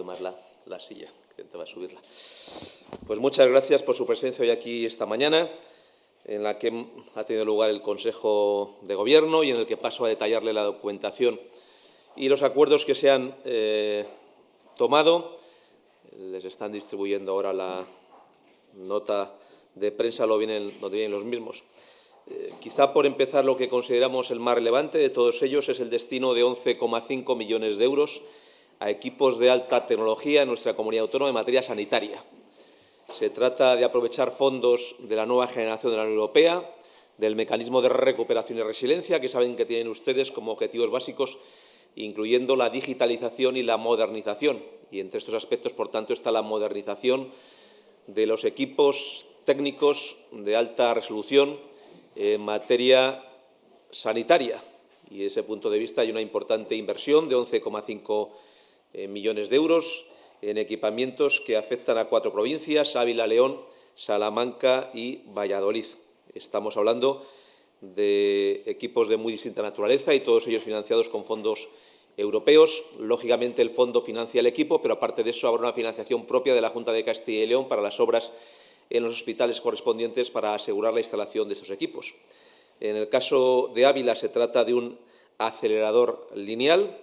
puede más la, la silla, intentaba subirla. Pues muchas gracias por su presencia hoy aquí esta mañana, en la que ha tenido lugar el Consejo de Gobierno y en el que paso a detallarle la documentación y los acuerdos que se han eh, tomado. Les están distribuyendo ahora la nota de prensa, lo vienen, lo vienen los mismos. Eh, quizá por empezar lo que consideramos el más relevante de todos ellos es el destino de 11,5 millones de euros a equipos de alta tecnología en nuestra comunidad autónoma en materia sanitaria. Se trata de aprovechar fondos de la nueva generación de la Unión Europea, del mecanismo de recuperación y resiliencia, que saben que tienen ustedes como objetivos básicos, incluyendo la digitalización y la modernización. Y entre estos aspectos, por tanto, está la modernización de los equipos técnicos de alta resolución en materia sanitaria. Y desde ese punto de vista hay una importante inversión de 11,5 eh, millones de euros en equipamientos que afectan a cuatro provincias, Ávila, León, Salamanca y Valladolid. Estamos hablando de equipos de muy distinta naturaleza y todos ellos financiados con fondos europeos. Lógicamente, el fondo financia el equipo, pero aparte de eso habrá una financiación propia de la Junta de Castilla y León para las obras en los hospitales correspondientes para asegurar la instalación de estos equipos. En el caso de Ávila se trata de un acelerador lineal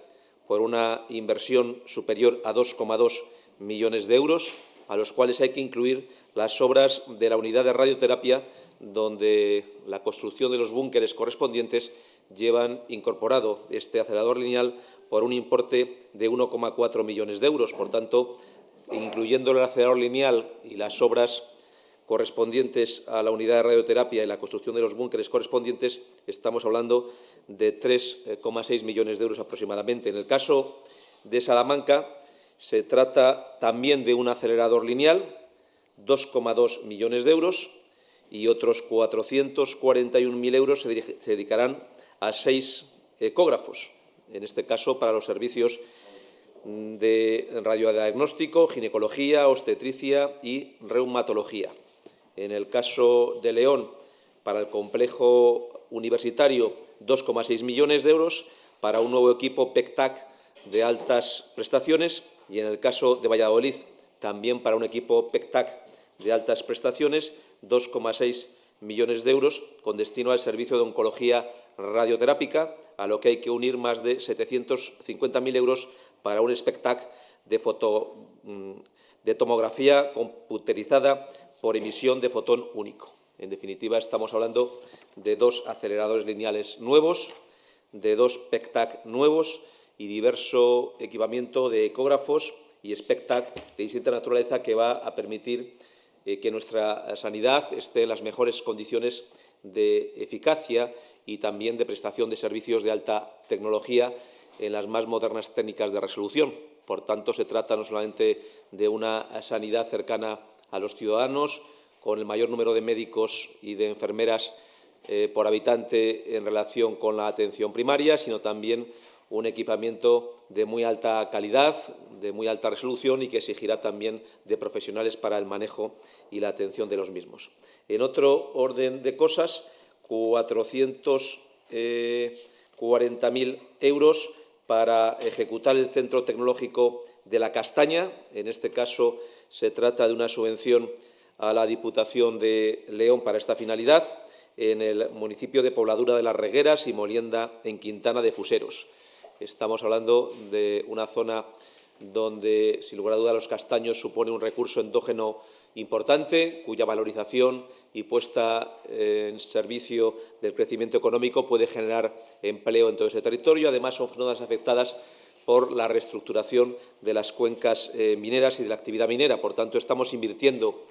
por una inversión superior a 2,2 millones de euros, a los cuales hay que incluir las obras de la unidad de radioterapia, donde la construcción de los búnkeres correspondientes llevan incorporado este acelerador lineal por un importe de 1,4 millones de euros. Por tanto, incluyendo el acelerador lineal y las obras correspondientes a la unidad de radioterapia y la construcción de los búnkeres correspondientes, estamos hablando de 3,6 millones de euros aproximadamente. En el caso de Salamanca, se trata también de un acelerador lineal, 2,2 millones de euros, y otros 441.000 euros se, se dedicarán a seis ecógrafos, en este caso para los servicios de radiodiagnóstico, ginecología, obstetricia y reumatología. En el caso de León, para el complejo universitario, 2,6 millones de euros para un nuevo equipo PECTAC de altas prestaciones y en el caso de Valladolid, también para un equipo PECTAC de altas prestaciones, 2,6 millones de euros con destino al servicio de oncología radioterápica, a lo que hay que unir más de 750.000 euros para un SPECTAC de, mm, de tomografía computerizada por emisión de fotón único. En definitiva, estamos hablando de dos aceleradores lineales nuevos, de dos PECTAC nuevos y diverso equipamiento de ecógrafos y SPECTAC de distinta naturaleza que va a permitir eh, que nuestra sanidad esté en las mejores condiciones de eficacia y también de prestación de servicios de alta tecnología en las más modernas técnicas de resolución. Por tanto, se trata no solamente de una sanidad cercana a los ciudadanos, con el mayor número de médicos y de enfermeras eh, por habitante en relación con la atención primaria, sino también un equipamiento de muy alta calidad, de muy alta resolución y que exigirá también de profesionales para el manejo y la atención de los mismos. En otro orden de cosas, 440.000 eh, euros para ejecutar el Centro Tecnológico de la Castaña. En este caso, se trata de una subvención a la Diputación de León para esta finalidad en el municipio de Pobladura de las Regueras y Molienda en Quintana de Fuseros. Estamos hablando de una zona donde, sin lugar a duda, los castaños supone un recurso endógeno importante, cuya valorización y puesta en servicio del crecimiento económico puede generar empleo en todo ese territorio. Además, son zonas afectadas por la reestructuración de las cuencas eh, mineras y de la actividad minera. Por tanto, estamos invirtiendo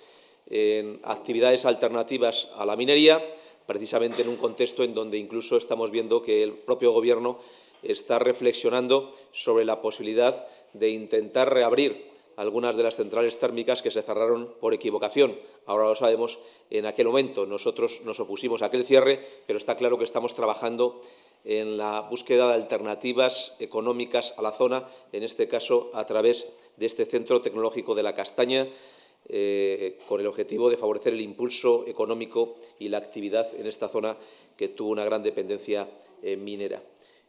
en actividades alternativas a la minería, precisamente en un contexto en donde incluso estamos viendo que el propio Gobierno está reflexionando sobre la posibilidad de intentar reabrir algunas de las centrales térmicas que se cerraron por equivocación. Ahora lo sabemos, en aquel momento nosotros nos opusimos a aquel cierre, pero está claro que estamos trabajando en la búsqueda de alternativas económicas a la zona, en este caso a través de este Centro Tecnológico de la Castaña, eh, con el objetivo de favorecer el impulso económico y la actividad en esta zona que tuvo una gran dependencia eh, minera.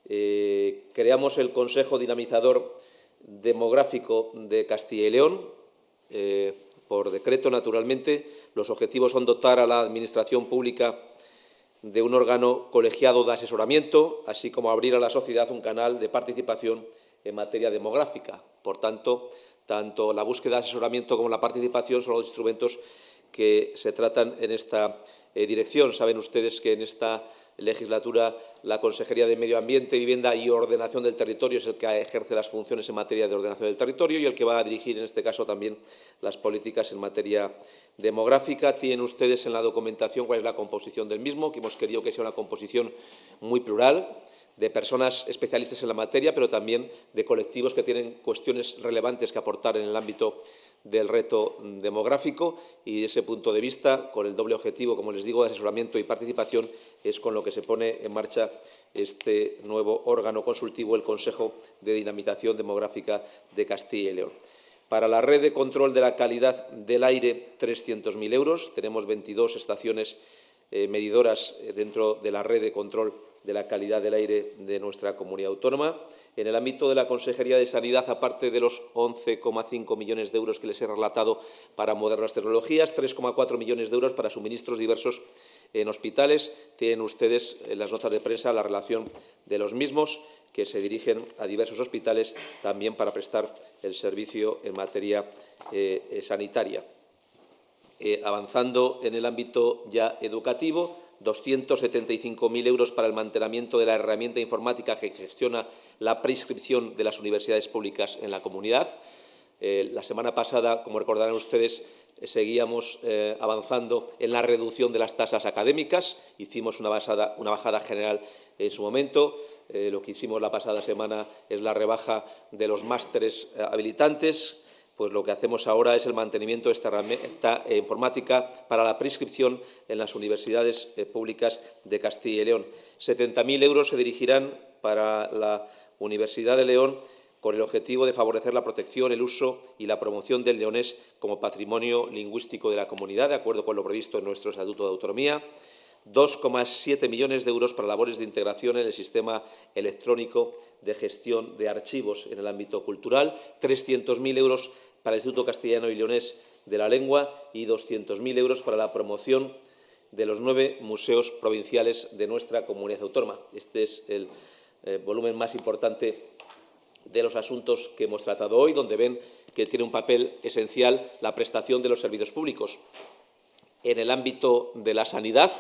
Eh, creamos el Consejo Dinamizador demográfico de Castilla y León. Por decreto, naturalmente, los objetivos son dotar a la Administración pública de un órgano colegiado de asesoramiento, así como abrir a la sociedad un canal de participación en materia demográfica. Por tanto, tanto la búsqueda de asesoramiento como la participación son los instrumentos que se tratan en esta eh, dirección. Saben ustedes que en esta legislatura la Consejería de Medio Ambiente, Vivienda y Ordenación del Territorio es el que ejerce las funciones en materia de ordenación del territorio y el que va a dirigir, en este caso, también las políticas en materia demográfica. Tienen ustedes en la documentación cuál es la composición del mismo, que hemos querido que sea una composición muy plural, de personas especialistas en la materia, pero también de colectivos que tienen cuestiones relevantes que aportar en el ámbito del reto demográfico y, desde ese punto de vista, con el doble objetivo, como les digo, de asesoramiento y participación, es con lo que se pone en marcha este nuevo órgano consultivo, el Consejo de Dinamización Demográfica de Castilla y León. Para la red de control de la calidad del aire, 300.000 euros. Tenemos 22 estaciones eh, medidoras eh, dentro de la red de control de la calidad del aire de nuestra comunidad autónoma. En el ámbito de la Consejería de Sanidad, aparte de los 11,5 millones de euros que les he relatado para modernas tecnologías, 3,4 millones de euros para suministros diversos en hospitales. Tienen ustedes en las notas de prensa la relación de los mismos que se dirigen a diversos hospitales también para prestar el servicio en materia eh, sanitaria. Eh, avanzando en el ámbito ya educativo, 275.000 euros para el mantenimiento de la herramienta informática que gestiona la prescripción de las universidades públicas en la comunidad. Eh, la semana pasada, como recordarán ustedes, seguíamos eh, avanzando en la reducción de las tasas académicas. Hicimos una bajada general en su momento. lo que hicimos la pasada semana es la rebaja de los másteres habilitantes pues lo que hacemos ahora es el mantenimiento de esta herramienta informática para la prescripción en las universidades eh, públicas de Castilla y León. 70.000 euros se dirigirán para la Universidad de León con el objetivo de favorecer la protección, el uso y la promoción del leonés como patrimonio lingüístico de la comunidad, de acuerdo con lo previsto en nuestro Estatuto de Autonomía. 2,7 millones de euros para labores de integración en el sistema electrónico de gestión de archivos en el ámbito cultural, 300.000 euros para el Instituto Castellano y Leonés de la Lengua y 200.000 euros para la promoción de los nueve museos provinciales de nuestra comunidad autónoma. Este es el eh, volumen más importante de los asuntos que hemos tratado hoy, donde ven que tiene un papel esencial la prestación de los servicios públicos. En el ámbito de la sanidad,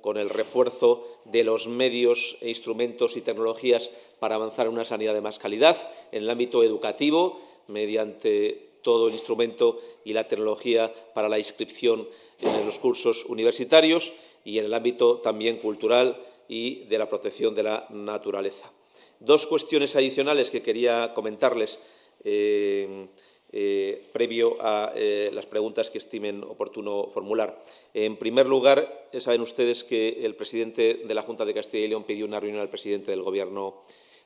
con el refuerzo de los medios, e instrumentos y tecnologías para avanzar en una sanidad de más calidad. En el ámbito educativo, mediante todo el instrumento y la tecnología para la inscripción en los cursos universitarios y en el ámbito también cultural y de la protección de la naturaleza. Dos cuestiones adicionales que quería comentarles eh, eh, previo a eh, las preguntas que estimen oportuno formular. En primer lugar, saben ustedes que el presidente de la Junta de Castilla y León pidió una reunión al presidente del Gobierno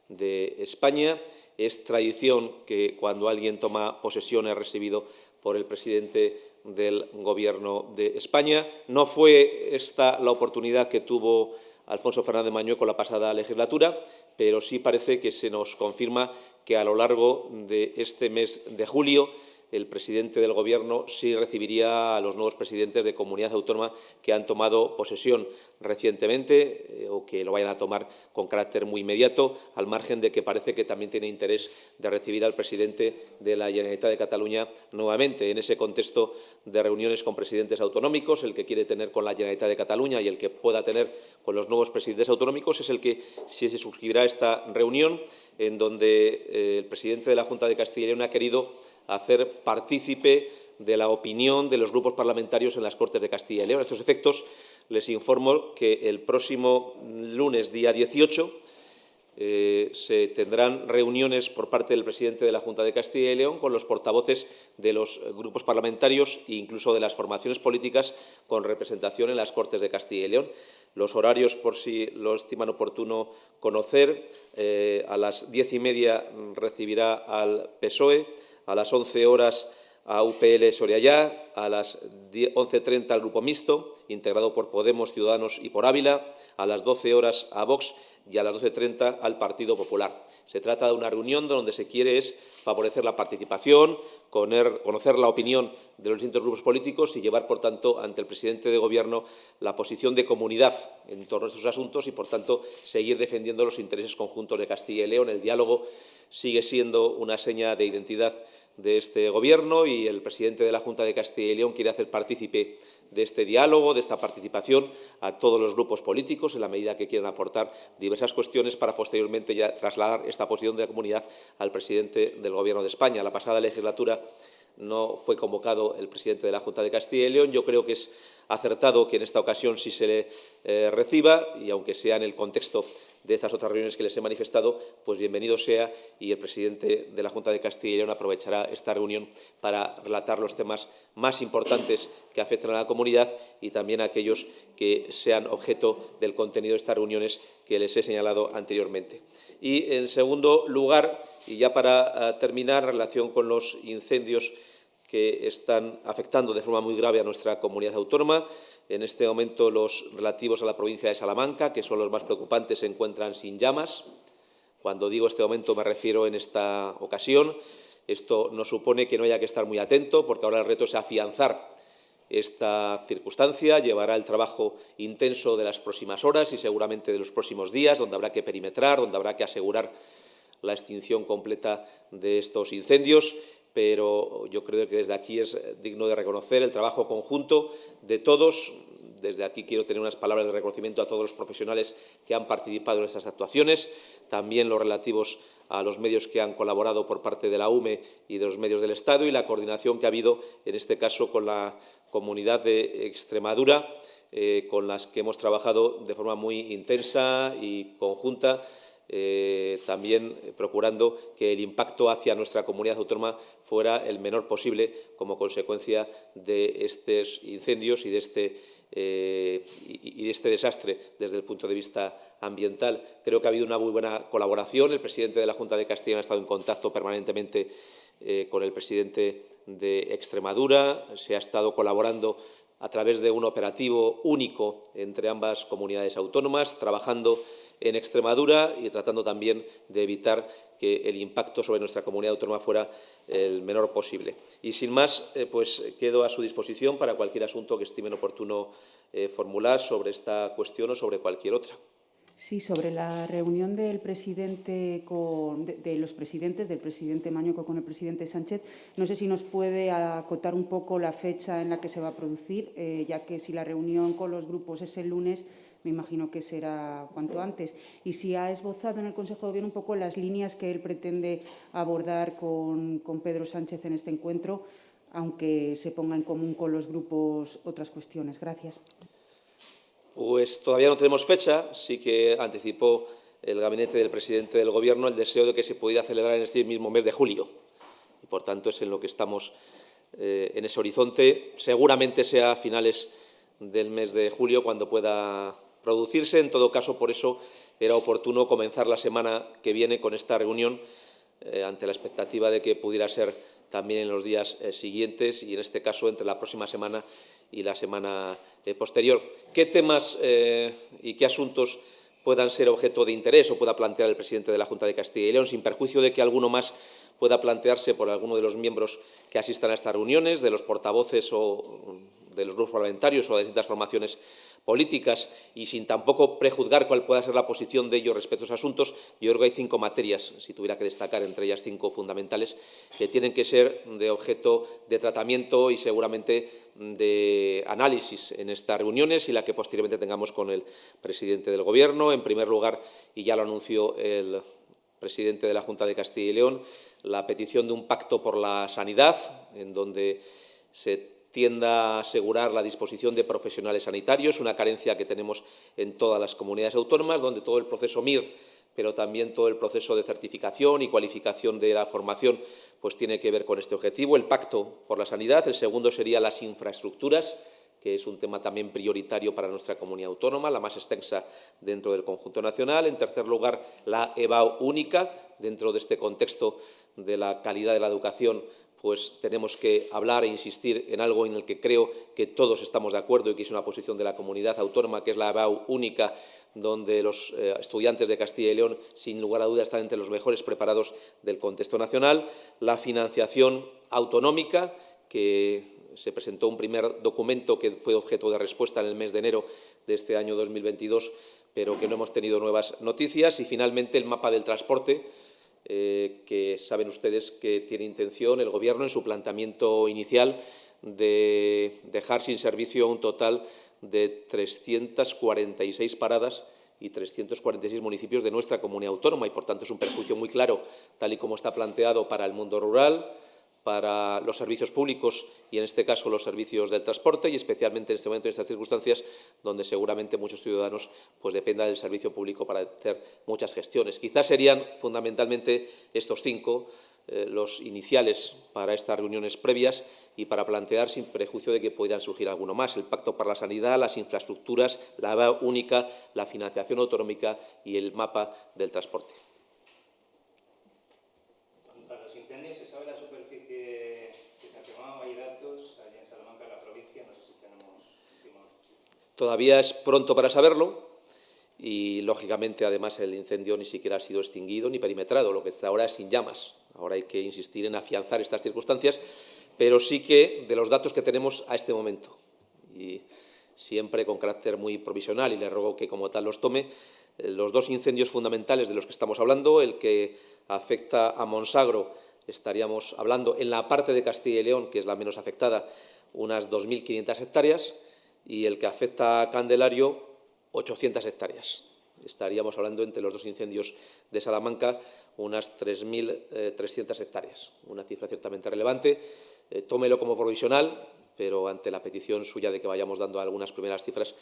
de España. Es tradición que cuando alguien toma posesión es recibido por el presidente del Gobierno de España. No fue esta la oportunidad que tuvo Alfonso Fernández Mañueco la pasada legislatura, pero sí parece que se nos confirma que a lo largo de este mes de julio el presidente del Gobierno sí recibiría a los nuevos presidentes de comunidad autónoma que han tomado posesión recientemente eh, o que lo vayan a tomar con carácter muy inmediato, al margen de que parece que también tiene interés de recibir al presidente de la Generalitat de Cataluña nuevamente. En ese contexto de reuniones con presidentes autonómicos, el que quiere tener con la Generalitat de Cataluña y el que pueda tener con los nuevos presidentes autonómicos es el que si se suscribirá esta reunión en donde eh, el presidente de la Junta de Castilla y León ha querido hacer partícipe de la opinión de los grupos parlamentarios en las Cortes de Castilla y León. A estos efectos, les informo que el próximo lunes, día 18, eh, se tendrán reuniones por parte del presidente de la Junta de Castilla y León con los portavoces de los grupos parlamentarios e incluso de las formaciones políticas con representación en las Cortes de Castilla y León. Los horarios, por si lo estiman oportuno conocer, eh, a las diez y media recibirá al PSOE, a las 11 horas a UPL Soriayá, a las 11.30 al Grupo Mixto, integrado por Podemos, Ciudadanos y por Ávila, a las 12 horas a Vox y a las 12.30 al Partido Popular. Se trata de una reunión donde se quiere es favorecer la participación, conocer la opinión de los distintos grupos políticos y llevar, por tanto, ante el presidente de Gobierno la posición de comunidad en torno a estos asuntos y, por tanto, seguir defendiendo los intereses conjuntos de Castilla y León. El diálogo sigue siendo una seña de identidad de este Gobierno y el presidente de la Junta de Castilla y León quiere hacer partícipe de este diálogo, de esta participación a todos los grupos políticos en la medida que quieran aportar diversas cuestiones para posteriormente ya trasladar esta posición de la comunidad al presidente del Gobierno de España. La pasada legislatura no fue convocado el presidente de la Junta de Castilla y León. Yo creo que es acertado que en esta ocasión sí se le eh, reciba y, aunque sea en el contexto de estas otras reuniones que les he manifestado, pues bienvenido sea y el presidente de la Junta de Castilla y León aprovechará esta reunión para relatar los temas más importantes que afectan a la comunidad y también aquellos que sean objeto del contenido de estas reuniones que les he señalado anteriormente. Y, en segundo lugar, y ya para eh, terminar, en relación con los incendios que están afectando de forma muy grave a nuestra comunidad autónoma. En este momento los relativos a la provincia de Salamanca, que son los más preocupantes, se encuentran sin llamas. Cuando digo este momento me refiero en esta ocasión. Esto no supone que no haya que estar muy atento, porque ahora el reto es afianzar esta circunstancia, llevará el trabajo intenso de las próximas horas y seguramente de los próximos días, donde habrá que perimetrar, donde habrá que asegurar la extinción completa de estos incendios pero yo creo que desde aquí es digno de reconocer el trabajo conjunto de todos. Desde aquí quiero tener unas palabras de reconocimiento a todos los profesionales que han participado en estas actuaciones, también los relativos a los medios que han colaborado por parte de la UME y de los medios del Estado y la coordinación que ha habido, en este caso, con la comunidad de Extremadura, eh, con las que hemos trabajado de forma muy intensa y conjunta eh, también procurando que el impacto hacia nuestra comunidad autónoma fuera el menor posible como consecuencia de estos incendios y de este, eh, y de este desastre desde el punto de vista ambiental. Creo que ha habido una muy buena colaboración. El presidente de la Junta de Castilla ha estado en contacto permanentemente eh, con el presidente de Extremadura. Se ha estado colaborando a través de un operativo único entre ambas comunidades autónomas, trabajando en Extremadura y tratando también de evitar que el impacto sobre nuestra comunidad autónoma fuera el menor posible. Y sin más, eh, pues quedo a su disposición para cualquier asunto que estimen oportuno eh, formular sobre esta cuestión o sobre cualquier otra. Sí, sobre la reunión del presidente de, los presidentes, del presidente Mañoco con el presidente Sánchez, no sé si nos puede acotar un poco la fecha en la que se va a producir, eh, ya que si la reunión con los grupos es el lunes, me imagino que será cuanto antes. Y si ha esbozado en el Consejo de Gobierno un poco las líneas que él pretende abordar con, Pedro Sánchez en este encuentro, aunque se ponga en común con los grupos otras cuestiones. Gracias. Pues todavía no tenemos fecha, sí que anticipó el gabinete del presidente del Gobierno el deseo de que se pudiera celebrar en este mismo mes de julio. Y, por tanto, es en lo que estamos eh, en ese horizonte. Seguramente sea a finales del mes de julio cuando pueda producirse. En todo caso, por eso era oportuno comenzar la semana que viene con esta reunión eh, ante la expectativa de que pudiera ser también en los días eh, siguientes y, en este caso, entre la próxima semana y la semana eh, posterior. ¿Qué temas y qué asuntos puedan ser objeto de interés o pueda plantear el presidente de la Junta de Castilla y León, sin perjuicio de que alguno más pueda plantearse por alguno de los miembros que asistan a estas reuniones, de los portavoces o de los grupos parlamentarios o de distintas formaciones políticas y sin tampoco prejuzgar cuál pueda ser la posición de ellos respecto a esos asuntos, yo creo que hay cinco materias, si tuviera que destacar entre ellas cinco fundamentales, que tienen que ser de objeto de tratamiento y seguramente de análisis en estas reuniones y la que posteriormente tengamos con el presidente del Gobierno. En primer lugar, y ya lo anunció el presidente de la Junta de Castilla y León, la petición de un pacto por la sanidad, en donde se tienda a asegurar la disposición de profesionales sanitarios, una carencia que tenemos en todas las comunidades autónomas, donde todo el proceso MIR, pero también todo el proceso de certificación y cualificación de la formación pues tiene que ver con este objetivo. El pacto por la sanidad, el segundo sería las infraestructuras, que es un tema también prioritario para nuestra comunidad autónoma, la más extensa dentro del conjunto nacional. En tercer lugar, la EBAU única, dentro de este contexto de la calidad de la educación pues tenemos que hablar e insistir en algo en el que creo que todos estamos de acuerdo y que es una posición de la comunidad autónoma, que es la ABAU única, donde los eh, estudiantes de Castilla y León, sin lugar a dudas, están entre los mejores preparados del contexto nacional, la financiación autonómica, que se presentó un primer documento que fue objeto de respuesta en el mes de enero de este año 2022, pero que no hemos tenido nuevas noticias, y finalmente el mapa del transporte, eh, que saben ustedes que tiene intención el Gobierno en su planteamiento inicial de dejar sin servicio un total de 346 paradas y 346 municipios de nuestra comunidad autónoma. Y, por tanto, es un perjuicio muy claro, tal y como está planteado para el mundo rural, para los servicios públicos y, en este caso, los servicios del transporte y, especialmente en este momento, en estas circunstancias, donde seguramente muchos ciudadanos pues, dependan del servicio público para hacer muchas gestiones. Quizás serían fundamentalmente estos cinco eh, los iniciales para estas reuniones previas y para plantear, sin prejuicio de que puedan surgir alguno más, el Pacto para la Sanidad, las infraestructuras, la única, la financiación autonómica y el mapa del transporte. Para los incendios, ¿se sabe la superficie que se ha quemado? ¿Hay datos allí en Salamanca, en la provincia? No sé si tenemos... Todavía es pronto para saberlo y, lógicamente, además, el incendio ni siquiera ha sido extinguido ni perimetrado, lo que está ahora es sin llamas. Ahora hay que insistir en afianzar estas circunstancias, pero sí que de los datos que tenemos a este momento, y siempre con carácter muy provisional, y le ruego que como tal los tome, los dos incendios fundamentales de los que estamos hablando, el que afecta a Monsagro, estaríamos hablando en la parte de Castilla y León, que es la menos afectada, unas 2.500 hectáreas, y el que afecta a Candelario, 800 hectáreas. Estaríamos hablando entre los dos incendios de Salamanca unas 3.300 hectáreas, una cifra ciertamente relevante. Eh, tómelo como provisional, pero ante la petición suya de que vayamos dando algunas primeras cifras,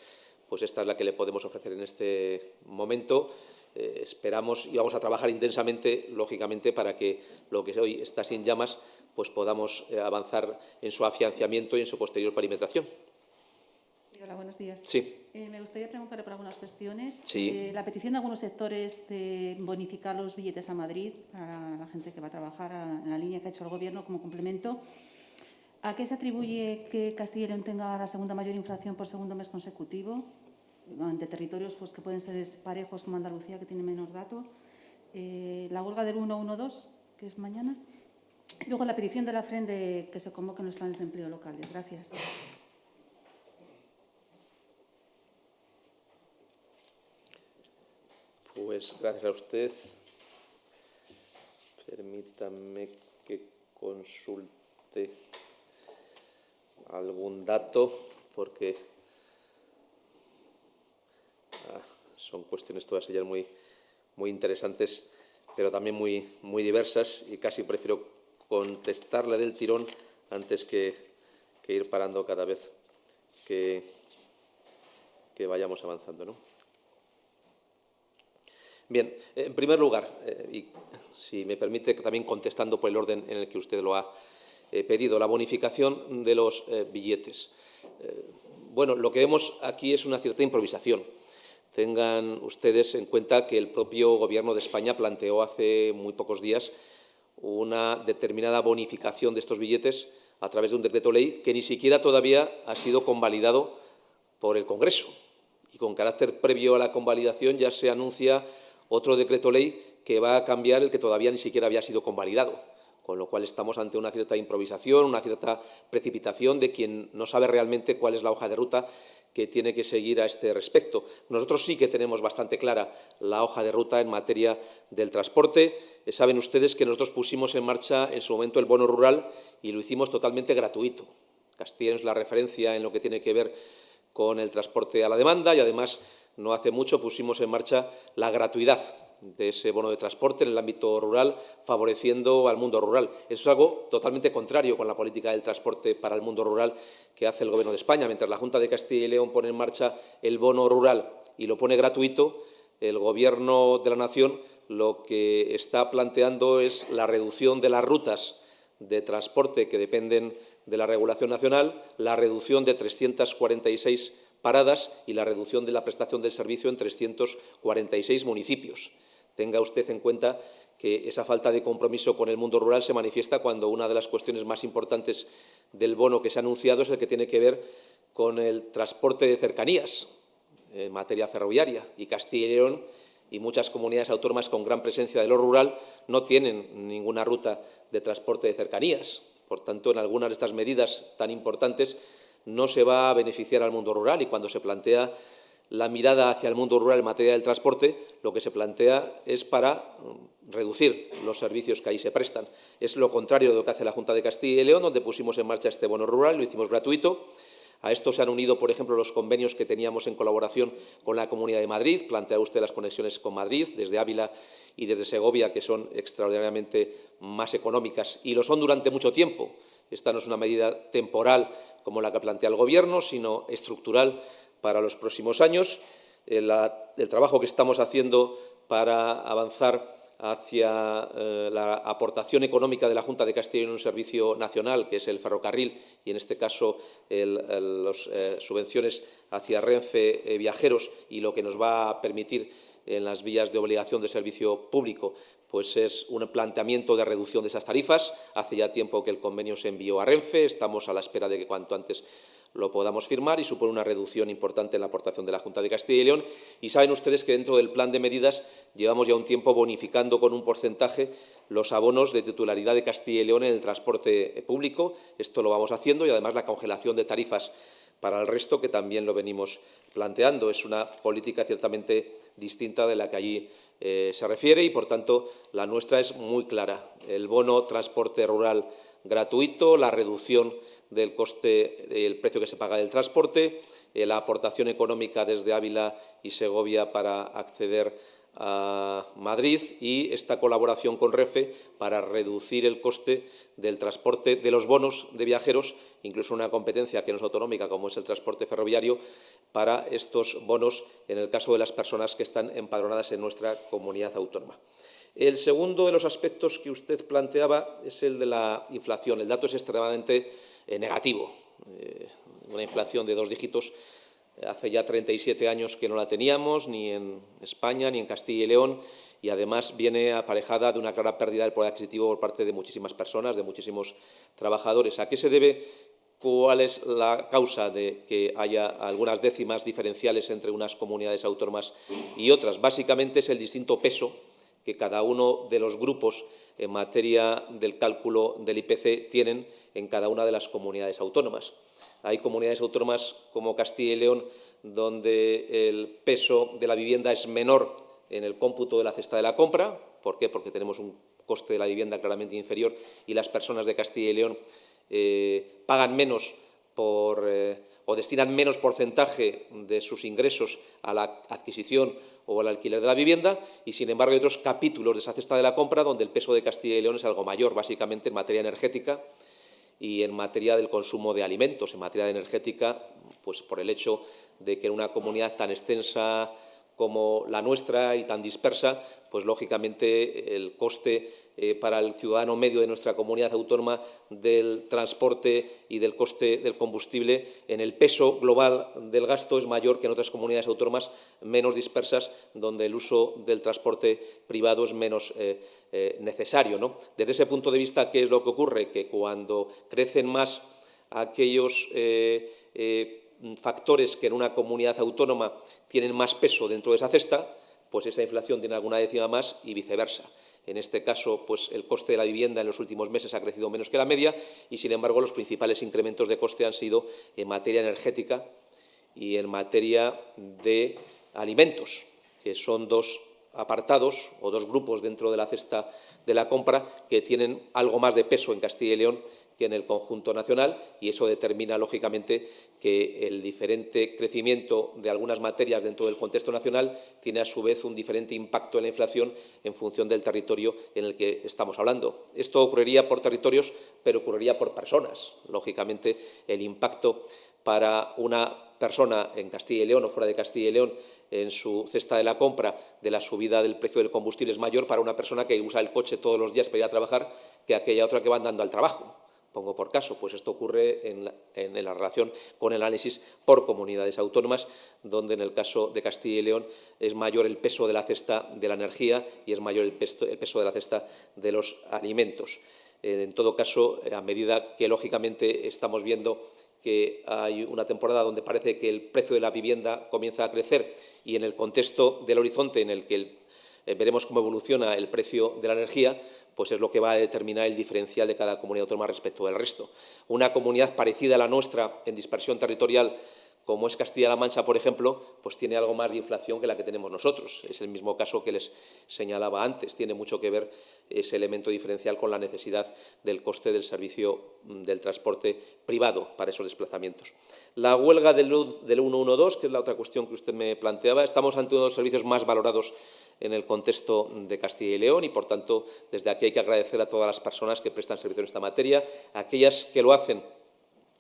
pues esta es la que le podemos ofrecer en este momento. Eh, esperamos y vamos a trabajar intensamente, lógicamente, para que lo que hoy está sin llamas, pues podamos eh, avanzar en su afianciamiento y en su posterior perimetración. Hola, buenos días. Sí. Eh, me gustaría preguntarle por algunas cuestiones. Sí. Eh, la petición de algunos sectores de bonificar los billetes a Madrid para la gente que va a trabajar en la línea que ha hecho el Gobierno como complemento. ¿A qué se atribuye que Castilla y León tenga la segunda mayor inflación por segundo mes consecutivo? Ante territorios pues, que pueden ser parejos como Andalucía, que tiene menos datos. Eh, la huelga del 112, que es mañana. Y luego la petición de la FREN de que se convoquen los planes de empleo locales. Gracias. Pues gracias a usted. Permítame que consulte algún dato, porque ah, son cuestiones todas ellas muy, muy interesantes, pero también muy, muy diversas, y casi prefiero contestarle del tirón antes que, ir parando cada vez que, que vayamos avanzando. ¿no? Bien, en primer lugar, eh, y si me permite también contestando por el orden en el que usted lo ha eh, pedido, la bonificación de los eh, billetes. bueno, lo que vemos aquí es una cierta improvisación. Tengan ustedes en cuenta que el propio Gobierno de España planteó hace muy pocos días una determinada bonificación de estos billetes a través de un decreto ley que ni siquiera todavía ha sido convalidado por el Congreso. Y con carácter previo a la convalidación ya se anuncia otro decreto ley que va a cambiar el que todavía ni siquiera había sido convalidado, con lo cual estamos ante una cierta improvisación, una cierta precipitación de quien no sabe realmente cuál es la hoja de ruta que tiene que seguir a este respecto. Nosotros sí que tenemos bastante clara la hoja de ruta en materia del transporte. Eh, saben ustedes que nosotros pusimos en marcha en su momento el bono rural y lo hicimos totalmente gratuito. Castilla es la referencia en lo que tiene que ver con el transporte a la demanda y, además, no hace mucho pusimos en marcha la gratuidad de ese bono de transporte en el ámbito rural, favoreciendo al mundo rural. Eso es algo totalmente contrario con la política del transporte para el mundo rural que hace el Gobierno de España. Mientras la Junta de Castilla y León pone en marcha el bono rural y lo pone gratuito, el Gobierno de la Nación lo que está planteando es la reducción de las rutas de transporte que dependen de la regulación nacional, la reducción de 346 paradas y la reducción de la prestación del servicio en 346 municipios. Tenga usted en cuenta que esa falta de compromiso con el mundo rural se manifiesta cuando una de las cuestiones más importantes del bono que se ha anunciado es el que tiene que ver con el transporte de cercanías. en materia ferroviaria y Castilla y León y muchas comunidades autónomas con gran presencia de lo rural no tienen ninguna ruta de transporte de cercanías. Por tanto, en algunas de estas medidas tan importantes no se va a beneficiar al mundo rural y cuando se plantea la mirada hacia el mundo rural en materia del transporte, lo que se plantea es para mm, reducir los servicios que ahí se prestan. Es lo contrario de lo que hace la Junta de Castilla y León, donde pusimos en marcha este bono rural, lo hicimos gratuito. A esto se han unido, por ejemplo, los convenios que teníamos en colaboración con la Comunidad de Madrid. Plantea usted las conexiones con Madrid, desde Ávila y desde Segovia, que son extraordinariamente más económicas y lo son durante mucho tiempo. Esta no es una medida temporal como la que plantea el Gobierno, sino estructural para los próximos años. El, trabajo que estamos haciendo para avanzar hacia eh, la aportación económica de la Junta de Castilla en un servicio nacional, que es el ferrocarril, y en este caso las eh, subvenciones hacia Renfe eh, Viajeros, y lo que nos va a permitir en las vías de obligación de servicio público, pues es un planteamiento de reducción de esas tarifas. Hace ya tiempo que el convenio se envió a Renfe, estamos a la espera de que cuanto antes lo podamos firmar y supone una reducción importante en la aportación de la Junta de Castilla y León. Y saben ustedes que dentro del plan de medidas llevamos ya un tiempo bonificando con un porcentaje los abonos de titularidad de Castilla y León en el transporte público. Esto lo vamos haciendo y, además, la congelación de tarifas para el resto, que también lo venimos planteando. Es una política ciertamente distinta de la que allí eh, se refiere y, por tanto, la nuestra es muy clara. El bono transporte rural gratuito, la reducción del coste, del precio que se paga del transporte, eh, la aportación económica desde Ávila y Segovia para acceder a Madrid y esta colaboración con REFE para reducir el coste del transporte de los bonos de viajeros, incluso una competencia que no es autonómica como es el transporte ferroviario, para estos bonos en el caso de las personas que están empadronadas en nuestra comunidad autónoma. El segundo de los aspectos que usted planteaba es el de la inflación. El dato es extremadamente eh, negativo. Eh, una inflación de dos dígitos hace ya 37 años que no la teníamos, ni en España ni en Castilla y León, y además viene aparejada de una clara pérdida del poder adquisitivo por parte de muchísimas personas, de muchísimos trabajadores. ¿A qué se debe? ¿Cuál es la causa de que haya algunas décimas diferenciales entre unas comunidades autónomas y otras? Básicamente es el distinto peso que cada uno de los grupos en materia del cálculo del IPC tienen en cada una de las comunidades autónomas. Hay comunidades autónomas como Castilla y León donde el peso de la vivienda es menor en el cómputo de la cesta de la compra. ¿Por qué? Porque tenemos un coste de la vivienda claramente inferior y las personas de Castilla y León eh, pagan menos por, eh, o destinan menos porcentaje de sus ingresos a la adquisición o al alquiler de la vivienda y, sin embargo, hay otros capítulos de esa cesta de la compra donde el peso de Castilla y León es algo mayor, básicamente en materia energética y en materia del consumo de alimentos. En materia energética, pues por el hecho de que en una comunidad tan extensa como la nuestra y tan dispersa, pues lógicamente el coste eh, para el ciudadano medio de nuestra comunidad autónoma del transporte y del coste del combustible en el peso global del gasto es mayor que en otras comunidades autónomas menos dispersas, donde el uso del transporte privado es menos eh, eh, necesario. Desde ese punto de vista, ¿qué es lo que ocurre? Que cuando crecen más aquellos factores que en una comunidad autónoma tienen más peso dentro de esa cesta, pues esa inflación tiene alguna décima más y viceversa. En este caso, pues el coste de la vivienda en los últimos meses ha crecido menos que la media y, sin embargo, los principales incrementos de coste han sido en materia energética y en materia de alimentos, que son dos apartados o dos grupos dentro de la cesta de la compra que tienen algo más de peso en Castilla y León que en el conjunto nacional y eso determina, lógicamente, que el diferente crecimiento de algunas materias dentro del contexto nacional tiene, a su vez, un diferente impacto en la inflación en función del territorio en el que estamos hablando. Esto ocurriría por territorios, pero ocurriría por personas. Lógicamente, el impacto para una persona en Castilla y León o fuera de Castilla y León en su cesta de la compra de la subida del precio del combustible es mayor para una persona que usa el coche todos los días para ir a trabajar que aquella otra que va andando al trabajo. Pongo por caso, pues esto ocurre en la, relación con el análisis por comunidades autónomas, donde en el caso de Castilla y León es mayor el peso de la cesta de la energía y es mayor el peso, de la cesta de los alimentos. Eh, en todo caso, a medida que lógicamente estamos viendo hay una temporada donde parece que el precio de la vivienda comienza a crecer y en el contexto del horizonte en el que eh, veremos cómo evoluciona el precio de la energía, pues es lo que va a determinar el diferencial de cada comunidad autónoma respecto del resto. Una comunidad parecida a la nuestra en dispersión territorial como es Castilla-La Mancha, por ejemplo, pues tiene algo más de inflación que la que tenemos nosotros. Es el mismo caso que les señalaba antes. Tiene mucho que ver ese elemento diferencial con la necesidad del coste del servicio mm, del transporte privado para esos desplazamientos. La huelga del, del 112, que es la otra cuestión que usted me planteaba, estamos ante uno de los servicios más valorados en el contexto de Castilla y León y, por tanto, desde aquí hay que agradecer a todas las personas que prestan servicio en esta materia, aquellas que lo hacen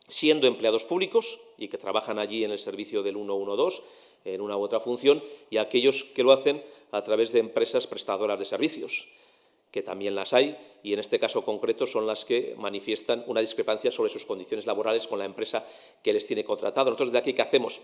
siendo empleados públicos y que trabajan allí en el servicio del 112 en una u otra función y aquellos que lo hacen a través de empresas prestadoras de servicios, que también las hay y en este caso concreto son las que manifiestan una discrepancia sobre sus condiciones laborales con la empresa que les tiene contratado. Nosotros de aquí, ¿qué hacemos?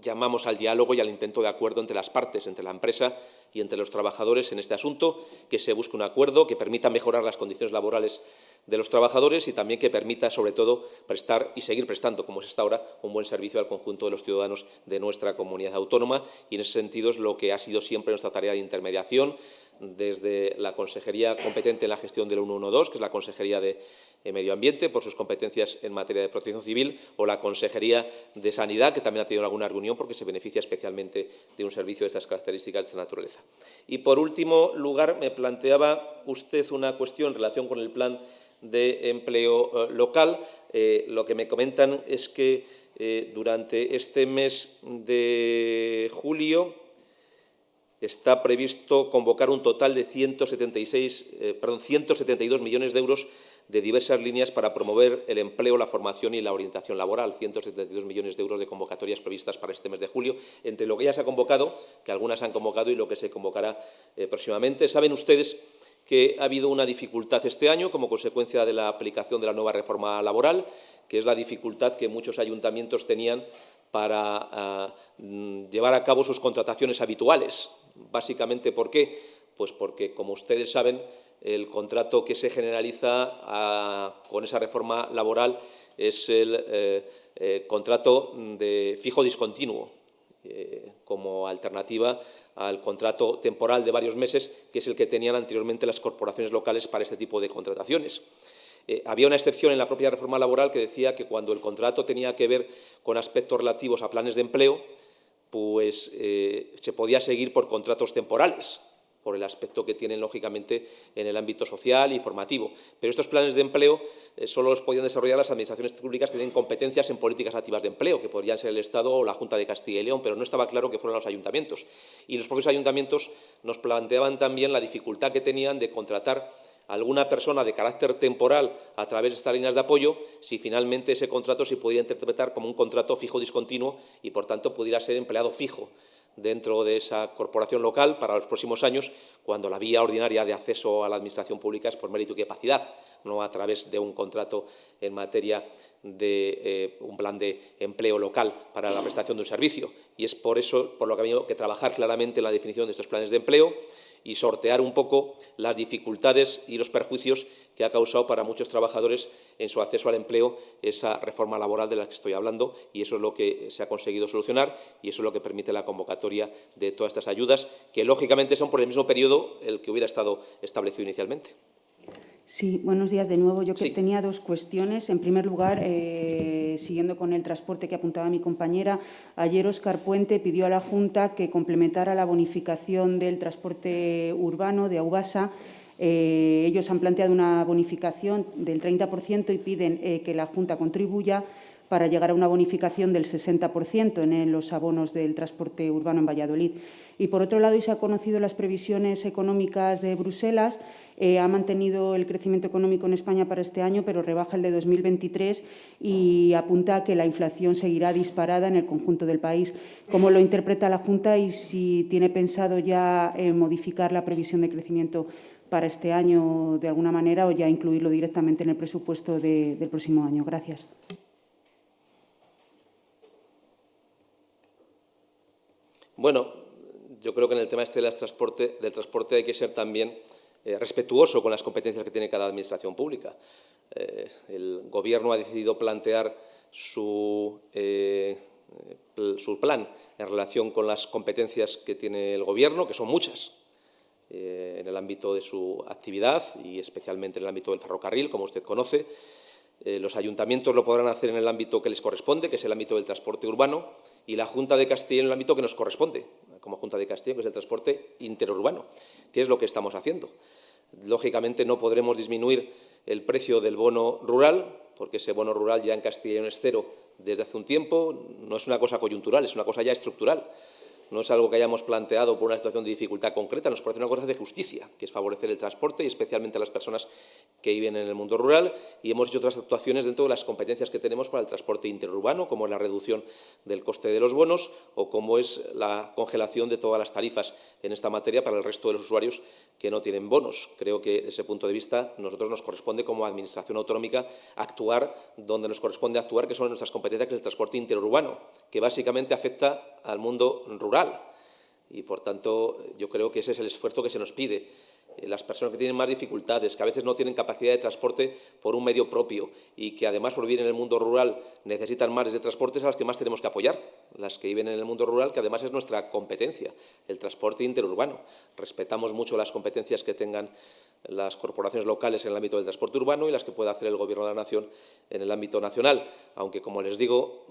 Llamamos al diálogo y al intento de acuerdo entre las partes, entre la empresa y entre los trabajadores en este asunto, que se busque un acuerdo que permita mejorar las condiciones laborales de los trabajadores y también que permita, sobre todo, prestar y seguir prestando, como es hasta ahora, un buen servicio al conjunto de los ciudadanos de nuestra comunidad autónoma. Y, en ese sentido, es lo que ha sido siempre nuestra tarea de intermediación, desde la consejería competente en la gestión del 112, que es la Consejería de Medio Ambiente, por sus competencias en materia de protección civil, o la Consejería de Sanidad, que también ha tenido alguna reunión porque se beneficia especialmente de un servicio de estas características de esta naturaleza. Y, por último lugar, me planteaba usted una cuestión en relación con el plan de empleo eh, local. Eh, lo que me comentan es que eh, durante este mes de julio está previsto convocar un total de 176, eh, perdón, 172 millones de euros de diversas líneas para promover el empleo, la formación y la orientación laboral. 172 millones de euros de convocatorias previstas para este mes de julio, entre lo que ya se ha convocado, que algunas han convocado, y lo que se convocará eh, próximamente. Saben ustedes que ha habido una dificultad este año como consecuencia de la aplicación de la nueva reforma laboral, que es la dificultad que muchos ayuntamientos tenían para ah, mm, llevar a cabo sus contrataciones habituales. Básicamente, ¿por qué? Pues porque, como ustedes saben, el contrato que se generaliza con esa reforma laboral es el eh, eh, contrato de fijo discontinuo, eh, como alternativa al contrato temporal de varios meses, que es el que tenían anteriormente las corporaciones locales para este tipo de contrataciones. Había una excepción en la propia reforma laboral que decía que cuando el contrato tenía que ver con aspectos relativos a planes de empleo, pues eh, se podía seguir por contratos temporales, por el aspecto que tienen, lógicamente, en el ámbito social y formativo. Pero estos planes de empleo eh, solo los podían desarrollar las administraciones públicas que tienen competencias en políticas activas de empleo, que podrían ser el Estado o la Junta de Castilla y León, pero no estaba claro que fueran los ayuntamientos. Y los propios ayuntamientos nos planteaban también la dificultad que tenían de contratar alguna persona de carácter temporal a través de estas líneas de apoyo, si finalmente ese contrato se pudiera interpretar como un contrato fijo discontinuo y, por tanto, pudiera ser empleado fijo dentro de esa corporación local para los próximos años, cuando la vía ordinaria de acceso a la Administración pública es por mérito y capacidad, no a través de un contrato en materia de eh, un plan de empleo local para la prestación de un servicio. Y es por eso por lo que ha habido que trabajar claramente en la definición de estos planes de empleo y sortear un poco las dificultades y los perjuicios que ha causado para muchos trabajadores en su acceso al empleo esa reforma laboral de la que estoy hablando y eso es lo que se ha conseguido solucionar y eso es lo que permite la convocatoria de todas estas ayudas que lógicamente son por el mismo periodo el que hubiera estado establecido inicialmente. Sí, buenos días de nuevo. Yo tenía dos cuestiones. En primer lugar, eh, siguiendo con el transporte que apuntaba mi compañera, ayer Oscar Puente pidió a la Junta que complementara la bonificación del transporte urbano de Aubasa. Eh, ellos han planteado una bonificación del 30% y piden eh, que la Junta contribuya para llegar a una bonificación del 60% en los abonos del transporte urbano en Valladolid. Y, por otro lado, y se han conocido las previsiones económicas de Bruselas, eh, ha mantenido el crecimiento económico en España para este año, pero rebaja el de 2023 y apunta a que la inflación seguirá disparada en el conjunto del país. ¿Cómo lo interpreta la Junta y si tiene pensado ya eh, modificar la previsión de crecimiento para este año de alguna manera o ya incluirlo directamente en el presupuesto del próximo año? Gracias. Bueno, yo creo que en el tema este del transporte, del transporte hay que ser también eh, respetuoso con las competencias que tiene cada administración pública. Eh, el Gobierno ha decidido plantear su, su, plan en relación con las competencias que tiene el Gobierno, que son muchas, en el ámbito de su actividad y especialmente en el ámbito del ferrocarril, como usted conoce. los ayuntamientos lo podrán hacer en el ámbito que les corresponde, que es el ámbito del transporte urbano, y la Junta de Castilla en el ámbito que nos corresponde, como Junta de Castilla, que es el transporte interurbano, que es lo que estamos haciendo. Lógicamente no podremos disminuir el precio del bono rural, porque ese bono rural ya en Castilla y es cero desde hace un tiempo, no es una cosa coyuntural, es una cosa ya estructural no es algo que hayamos planteado por una situación de dificultad concreta, nos parece una cosa de justicia, que es favorecer el transporte y especialmente a las personas que viven en el mundo rural y hemos hecho otras actuaciones dentro de las competencias que tenemos para el transporte interurbano, como es la reducción del coste de los bonos o como es la congelación de todas las tarifas en esta materia para el resto de los usuarios que no tienen bonos. Creo que, desde ese punto de vista, nosotros nos corresponde como Administración autonómica actuar donde nos corresponde actuar, que son nuestras competencias, que es el transporte interurbano, que básicamente afecta al mundo rural. Y, por tanto, yo creo que ese es el esfuerzo que se nos pide. Eh, las personas que tienen más dificultades, que a veces no tienen capacidad de transporte por un medio propio y que además por vivir en el mundo rural necesitan más de transportes a las que más tenemos que apoyar, las que viven en el mundo rural, que además es nuestra competencia, el transporte interurbano. Respetamos mucho las competencias que tengan las corporaciones locales en el ámbito del transporte urbano y las que pueda hacer el Gobierno de la Nación en el ámbito nacional, aunque, como les digo,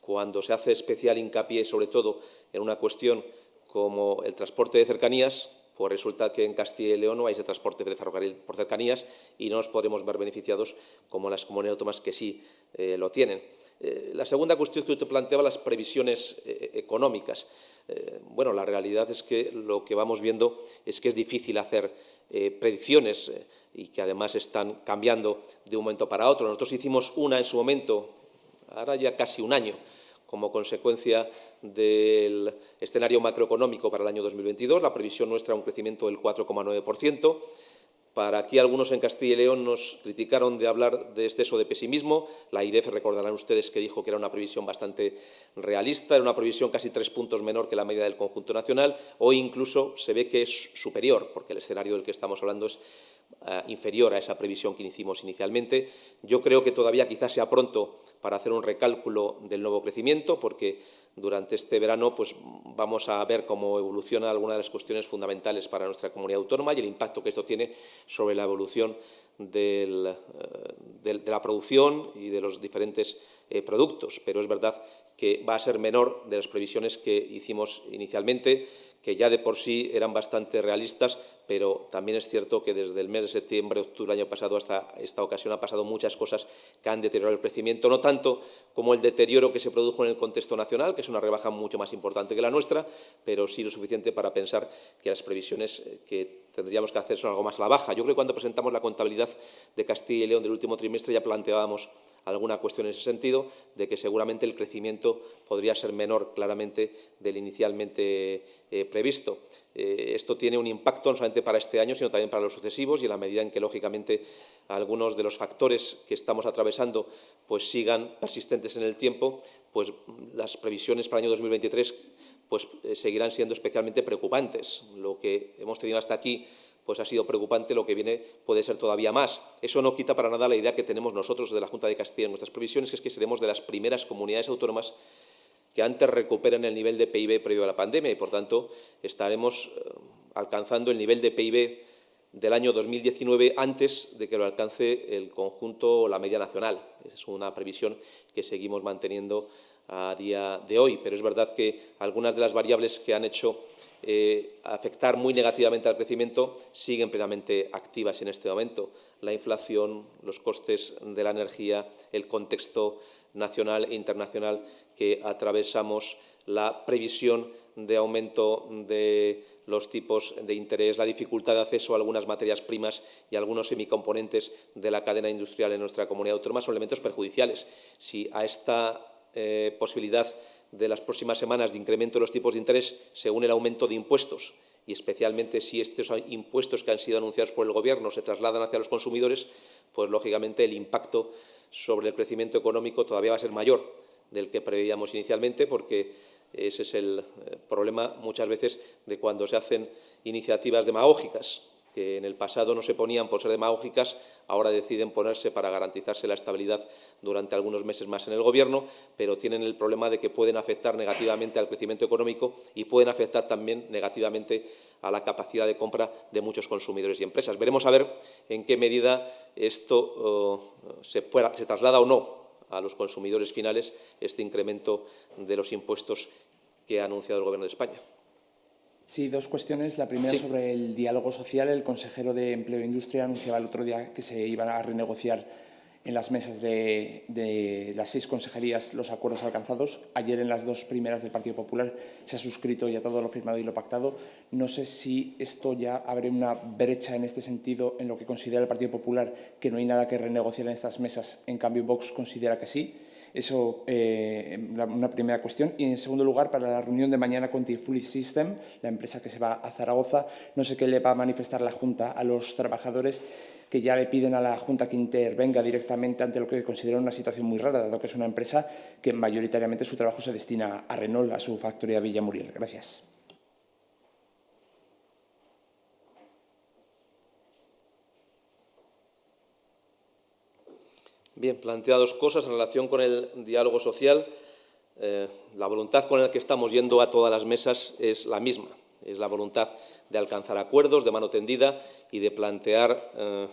cuando se hace especial hincapié, sobre todo, en una cuestión como el transporte de cercanías, pues resulta que en Castilla y León no hay ese transporte de ferrocarril por cercanías y no nos podremos ver beneficiados como las comunidades autónomas que sí eh, lo tienen. Eh, la segunda cuestión que usted planteaba, las previsiones eh, económicas. bueno, la realidad es que lo que vamos viendo es que es difícil hacer predicciones y que además están cambiando de un momento para otro. Nosotros hicimos una en su momento, ahora ya casi un año, como consecuencia del escenario macroeconómico para el año 2022. La previsión nuestra es un crecimiento del 4,9%. Para aquí algunos en Castilla y León nos criticaron de hablar de exceso de pesimismo. La IREF recordarán ustedes que dijo que era una previsión bastante realista, era una previsión casi tres puntos menor que la media del conjunto nacional. Hoy incluso se ve que es superior, porque el escenario del que estamos hablando es eh, inferior a esa previsión que hicimos inicialmente. Yo creo que todavía quizás sea pronto para hacer un recálculo del nuevo crecimiento, porque durante este verano pues, vamos a ver cómo evoluciona alguna de las cuestiones fundamentales para nuestra comunidad autónoma y el impacto que esto tiene sobre la evolución eh, de la producción y de los diferentes eh, productos. Pero es verdad que va a ser menor de las previsiones que hicimos inicialmente, que ya de por sí eran bastante realistas, pero también es cierto que desde el mes de septiembre, octubre del año pasado hasta esta ocasión han pasado muchas cosas que han deteriorado el crecimiento, no tanto como el deterioro que se produjo en el contexto nacional, que es una rebaja mucho más importante que la nuestra, pero sí lo suficiente para pensar que las previsiones eh, que tendríamos que hacer son algo más a la baja. Yo creo que cuando presentamos la contabilidad de Castilla y León del último trimestre ya planteábamos alguna cuestión en ese sentido, de que seguramente el crecimiento podría ser menor claramente del inicialmente eh, previsto. Eh, esto tiene un impacto no solamente para este año, sino también para los sucesivos y en la medida en que, lógicamente, algunos de los factores que estamos atravesando pues, sigan persistentes en el tiempo, pues las previsiones para el año 2023 pues, eh, seguirán siendo especialmente preocupantes. Lo que hemos tenido hasta aquí pues ha sido preocupante, lo que viene puede ser todavía más. Eso no quita para nada la idea que tenemos nosotros de la Junta de Castilla en nuestras previsiones, que es que seremos de las primeras comunidades autónomas que antes recuperan el nivel de PIB previo a la pandemia y, por tanto, estaremos eh, alcanzando el nivel de PIB del año 2019 antes de que lo alcance el conjunto o la media nacional. Esa es una previsión que seguimos manteniendo a día de hoy, pero es verdad que algunas de las variables que han hecho eh, afectar muy negativamente al crecimiento siguen plenamente activas en este momento. La inflación, los costes de la energía, el contexto nacional e internacional que atravesamos, la previsión de aumento de los tipos de interés, la dificultad de acceso a algunas materias primas y algunos semicomponentes de la cadena industrial en nuestra comunidad autónoma son elementos perjudiciales. Si a esta eh, posibilidad de las próximas semanas de incremento de los tipos de interés se une el aumento de impuestos y especialmente si estos impuestos que han sido anunciados por el Gobierno se trasladan hacia los consumidores, pues lógicamente el impacto sobre el crecimiento económico todavía va a ser mayor del que preveíamos inicialmente, porque ese es el eh, problema muchas veces de cuando se hacen iniciativas demagógicas que en el pasado no se ponían por ser demagógicas, ahora deciden ponerse para garantizarse la estabilidad durante algunos meses más en el Gobierno, pero tienen el problema de que pueden afectar negativamente al crecimiento económico y pueden afectar también negativamente a la capacidad de compra de muchos consumidores y empresas. Veremos a ver en qué medida esto oh, se, se traslada o no a los consumidores finales este incremento de los impuestos que ha anunciado el Gobierno de España. Sí, dos cuestiones. La primera Sí. sobre el diálogo social. El consejero de Empleo e Industria anunciaba el otro día que se iban a renegociar en las mesas de, las seis consejerías los acuerdos alcanzados. Ayer en las dos primeras del Partido Popular se ha suscrito ya todo lo firmado y lo pactado. No sé si esto ya abre una brecha en este sentido en lo que considera el Partido Popular que no hay nada que renegociar en estas mesas. En cambio, Vox considera que sí. Eso, eh, una primera cuestión. Y, en segundo lugar, para la reunión de mañana con Tifuli System, la empresa que se va a Zaragoza, no sé qué le va a manifestar la Junta a los trabajadores que ya le piden a la Junta que intervenga directamente ante lo que consideran una situación muy rara, dado que es una empresa que mayoritariamente su trabajo se destina a Renault, a su factoría Villamuriel. Gracias. Bien, plantea dos cosas en relación con el diálogo social. Eh, la voluntad con la que estamos yendo a todas las mesas es la misma. Es la voluntad de alcanzar acuerdos de mano tendida y de plantear eh,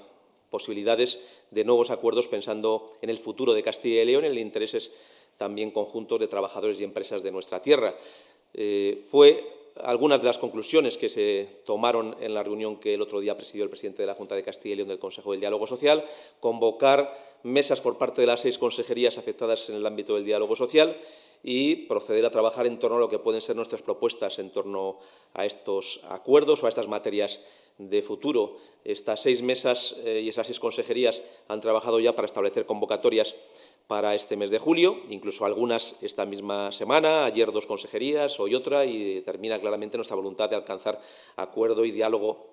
posibilidades de nuevos acuerdos pensando en el futuro de Castilla y León, en los intereses también conjuntos de trabajadores y empresas de nuestra tierra. Eh, fue algunas de las conclusiones que se tomaron en la reunión que el otro día presidió el presidente de la Junta de Castilla y León del Consejo del Diálogo Social, convocar mesas por parte de las seis consejerías afectadas en el ámbito del diálogo social y proceder a trabajar en torno a lo que pueden ser nuestras propuestas en torno a estos acuerdos o a estas materias de futuro. Estas seis mesas eh, y esas seis consejerías han trabajado ya para establecer convocatorias para este mes de julio, incluso algunas esta misma semana, ayer dos consejerías, hoy otra, y determina claramente nuestra voluntad de alcanzar acuerdo y diálogo